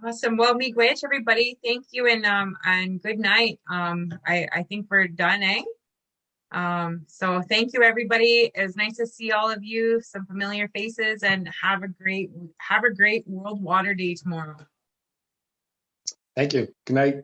Awesome. Well, miigwech, everybody. Thank you and um and good night. Um, I I think we're done, eh? Um, so thank you, everybody. It's nice to see all of you, some familiar faces, and have a great have a great World Water Day tomorrow. Thank you. Good night.